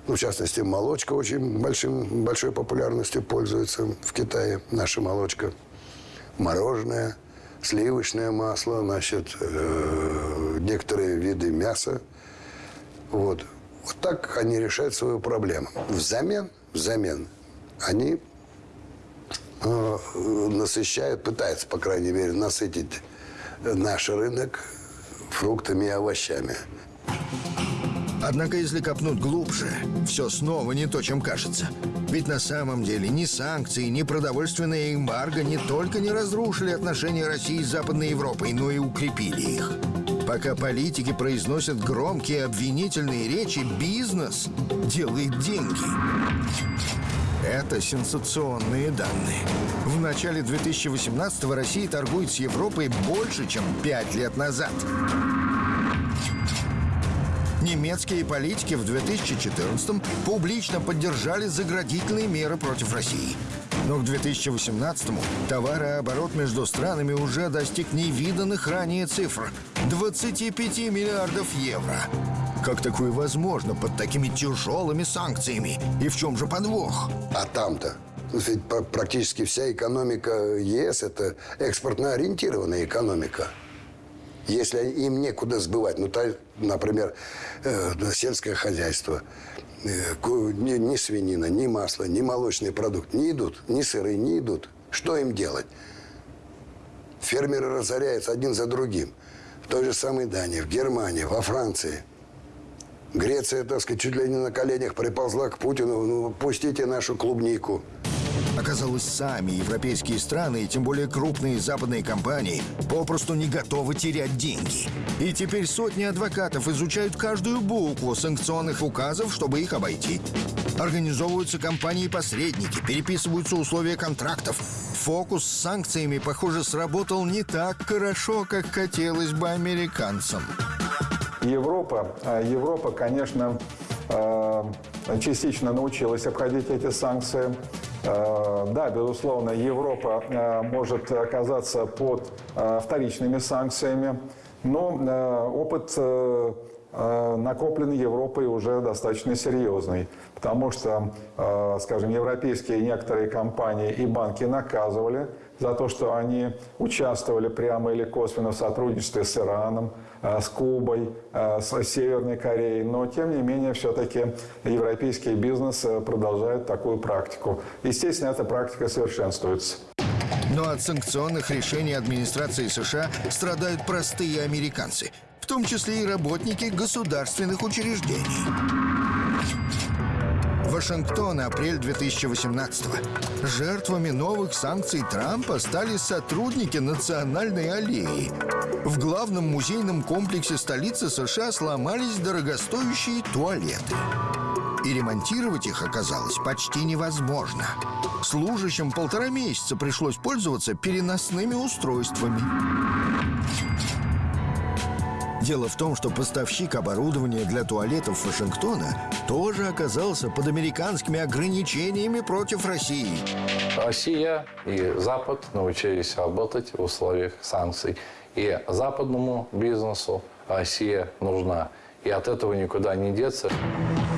Speaker 7: Ну, в частности, молочка очень большим, большой популярностью пользуется в Китае, наша молочка. Мороженое, сливочное масло, значит, э, некоторые виды мяса. Вот. вот так они решают свою проблему. Взамен, взамен они насыщают, пытаются, по крайней мере, насытить наш рынок фруктами и овощами.
Speaker 1: Однако, если копнуть глубже, все снова не то, чем кажется. Ведь на самом деле ни санкции, ни продовольственная эмбарго не только не разрушили отношения России с Западной Европой, но и укрепили их. Пока политики произносят громкие обвинительные речи, бизнес делает деньги. Это сенсационные данные. В начале 2018-го Россия торгует с Европой больше, чем пять лет назад. Немецкие политики в 2014-м публично поддержали заградительные меры против России. Но к 2018-му товарооборот между странами уже достиг невиданных ранее цифр – 25 миллиардов евро. Как такое возможно под такими тяжелыми санкциями? И в чем же подвох?
Speaker 7: А там-то? Ведь практически вся экономика ЕС – это экспортно ориентированная экономика. Если им некуда сбывать, ну, например, э, сельское хозяйство, ни, ни свинина, ни масло, ни молочный продукт не идут, ни сыры не идут. Что им делать? Фермеры разоряются один за другим. В той же самой Дании, в Германии, во Франции. Греция, так сказать, чуть ли не на коленях приползла к Путину. Ну, пустите нашу клубнику.
Speaker 1: Оказалось, сами европейские страны и тем более крупные западные компании попросту не готовы терять деньги. И теперь сотни адвокатов изучают каждую букву санкционных указов, чтобы их обойти. Организовываются компании-посредники, переписываются условия контрактов. Фокус с санкциями, похоже, сработал не так хорошо, как хотелось бы американцам.
Speaker 4: Европа, а, Европа, конечно, а, частично научилась обходить эти санкции. Э, да, безусловно, Европа э, может оказаться под э, вторичными санкциями, но опыт накопленный Европой уже достаточно серьезный, потому что, скажем, европейские некоторые компании и банки наказывали за то, что они участвовали прямо или косвенно в сотрудничестве с Ираном, с Кубой, э, с Северной Кореей. Но, тем не менее, все-таки европейский бизнес э, продолжает такую практику. Естественно, эта практика совершенствуется.
Speaker 1: Но от санкционных решений администрации США страдают простые американцы, в том числе и работники государственных учреждений. Вашингтон, апрель 2018 -го. Жертвами новых санкций Трампа стали сотрудники Национальной аллеи. В главном музейном комплексе столицы США сломались дорогостоящие туалеты. И ремонтировать их оказалось почти невозможно. Служащим полтора месяца пришлось пользоваться переносными устройствами. Дело в том, что поставщик оборудования для туалетов Вашингтона тоже оказался под американскими ограничениями против России.
Speaker 6: Россия и Запад научились работать в условиях санкций. И западному бизнесу Россия нужна. И от этого никуда не деться.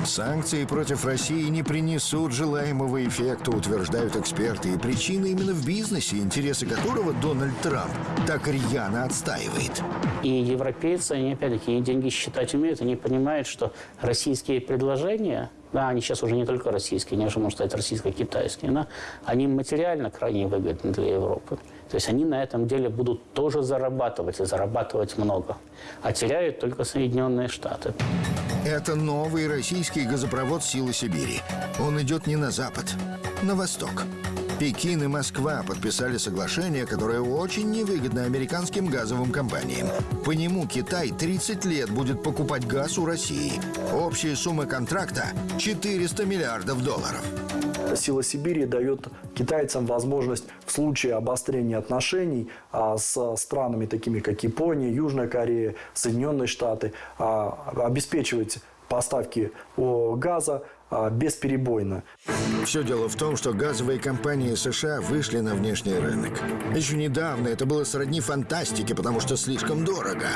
Speaker 1: Санкции против России не принесут желаемого эффекта, утверждают эксперты. И причина именно в бизнесе, интересы которого Дональд Трамп так рьяно отстаивает.
Speaker 11: И европейцы, они опять-таки деньги считать умеют, они понимают, что российские предложения, да, они сейчас уже не только российские, они уже, можно сказать, российско-китайские, да, они материально крайне выгодны для Европы. То есть они на этом деле будут тоже зарабатывать, и зарабатывать много. А теряют только Соединенные Штаты.
Speaker 1: Это новый российский газопровод «Силы Сибири». Он идет не на запад, на восток. Пекин и Москва подписали соглашение, которое очень невыгодно американским газовым компаниям. По нему Китай 30 лет будет покупать газ у России. Общая сумма контракта – 400 миллиардов долларов.
Speaker 2: Сила Сибири дает китайцам возможность в случае обострения отношений а, с странами, такими как Япония, Южная Корея, Соединенные Штаты, а, обеспечивать поставки газа бесперебойно.
Speaker 1: Все дело в том, что газовые компании США вышли на внешний рынок. Еще недавно это было сродни фантастике, потому что слишком дорого.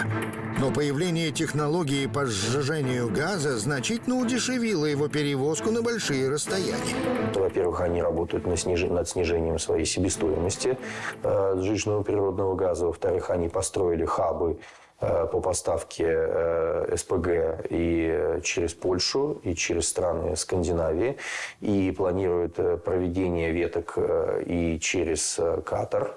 Speaker 1: Но появление технологии по сжижению газа значительно удешевило его перевозку на большие расстояния.
Speaker 9: Во-первых, они работают над снижением своей себестоимости э, сжиженного природного газа. Во-вторых, они построили хабы по поставке э, СПГ и через Польшу, и через страны Скандинавии, и планирует э, проведение веток и через Катар,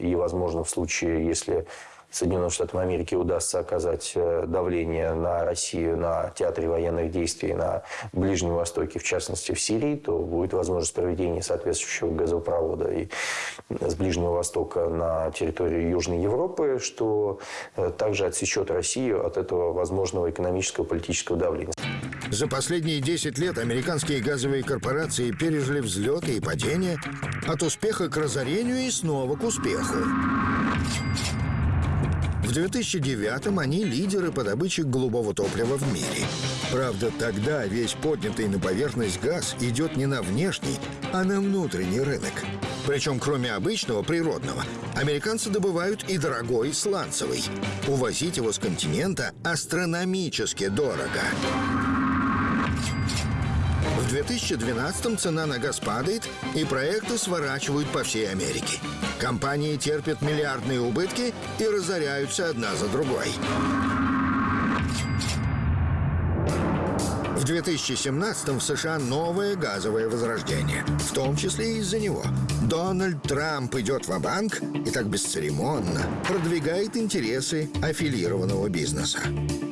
Speaker 9: и, возможно, в случае, если Соединенным Штатам Америки удастся оказать э, давление на Россию на театре военных действий на Ближнем Востоке, в частности в Сирии, то будет возможность проведения соответствующего газопровода и с Ближнего Востока на территорию Южной Европы, что э, также отсечет Россию от этого возможного экономического и политического давления.
Speaker 1: За последние 10 лет американские газовые корпорации пережили взлеты и падения от успеха к разорению и снова к успеху. В 2009-м они лидеры по добыче голубого топлива в мире. Правда, тогда весь поднятый на поверхность газ идет не на внешний, а на внутренний рынок. Причем, кроме обычного, природного, американцы добывают и дорогой сланцевый. Увозить его с континента астрономически дорого. В 2012-м цена на газ падает, и проекты сворачивают по всей Америке. Компании терпят миллиардные убытки и разоряются одна за другой. В 2017 в США новое газовое возрождение. В том числе и из-за него. Дональд Трамп идет в банк и так бесцеремонно продвигает интересы аффилированного бизнеса.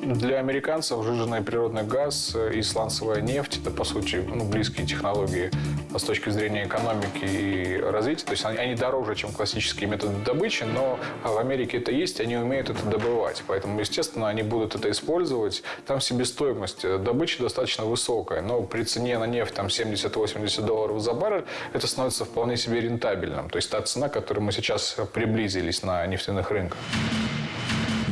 Speaker 3: Для американцев жиженый природный газ и сланцевая нефть – это, по сути, ну, близкие технологии с точки зрения экономики и развития. То есть они, дороже, чем классические методы добычи, но в Америке это есть, они умеют это добывать. Поэтому, естественно, они будут это использовать. Там себестоимость добычи достаточно высокая, но при цене на нефть там 70-80 долларов за баррель это становится вполне себе рентабельным. То есть та цена, к которой мы сейчас приблизились на нефтяных рынках.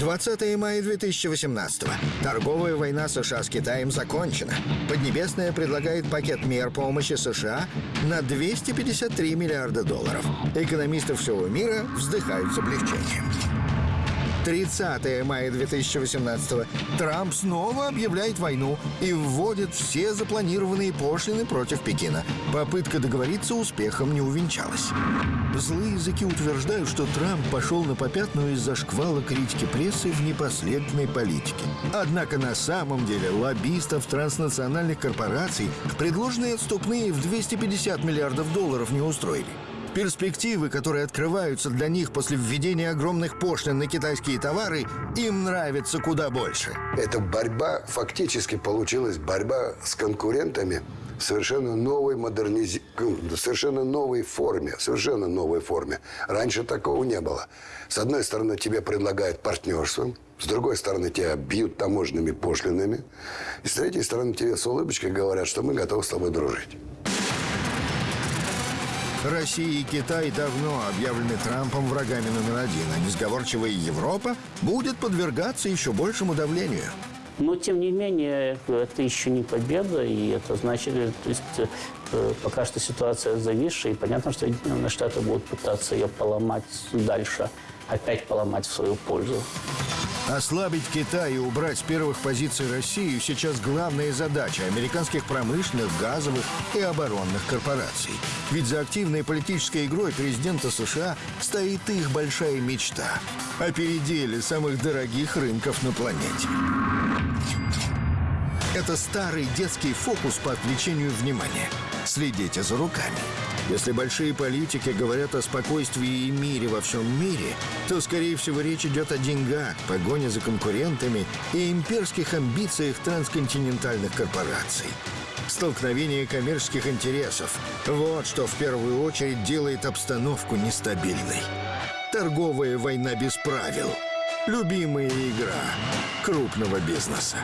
Speaker 1: 20 мая 2018 Торговая война США с Китаем закончена. Поднебесная предлагает пакет мер помощи США на 253 миллиарда долларов. Экономисты всего мира вздыхают с облегчением. 30 мая 2018 Трамп снова объявляет войну и вводит все запланированные пошлины против Пекина. Попытка договориться успехом не увенчалась. Злые языки утверждают, что Трамп пошел на попятную из-за шквала критики прессы в непоследовательной политике. Однако на самом деле лоббистов транснациональных корпораций предложенные отступные в 250 миллиардов долларов не устроили. Перспективы, которые открываются для них после введения огромных пошлин на китайские товары, им нравятся куда больше.
Speaker 7: Эта борьба фактически получилась борьба с конкурентами в совершенно новой модерниз... совершенно новой форме, совершенно новой форме. Раньше такого не было. С одной стороны, тебе предлагают партнерство, с другой стороны, тебя бьют таможенными пошлинами, и с третьей стороны, тебе с улыбочкой говорят, что мы готовы с тобой дружить.
Speaker 1: Россия и Китай давно объявлены Трампом врагами номер один, а несговорчивая Европа будет подвергаться еще большему давлению.
Speaker 11: Но, тем не менее, это еще не победа, и это значит, то есть, э, пока что ситуация зависшая, и понятно, что Соединенные Штаты будут пытаться ее поломать дальше. Опять поломать в свою пользу.
Speaker 1: Ослабить Китай и убрать с первых позиций Россию сейчас главная задача американских промышленных, газовых и оборонных корпораций. Ведь за активной политической игрой президента США стоит их большая мечта – о переделе самых дорогих рынков на планете. Это старый детский фокус по отвлечению внимания. Следите за руками. Если большие политики говорят о спокойствии и мире во всем мире, то, скорее всего, речь идет о деньгах, погоне за конкурентами и имперских амбициях трансконтинентальных корпораций. Столкновение коммерческих интересов – вот что в первую очередь делает обстановку нестабильной. Торговая война без правил – любимая игра крупного бизнеса.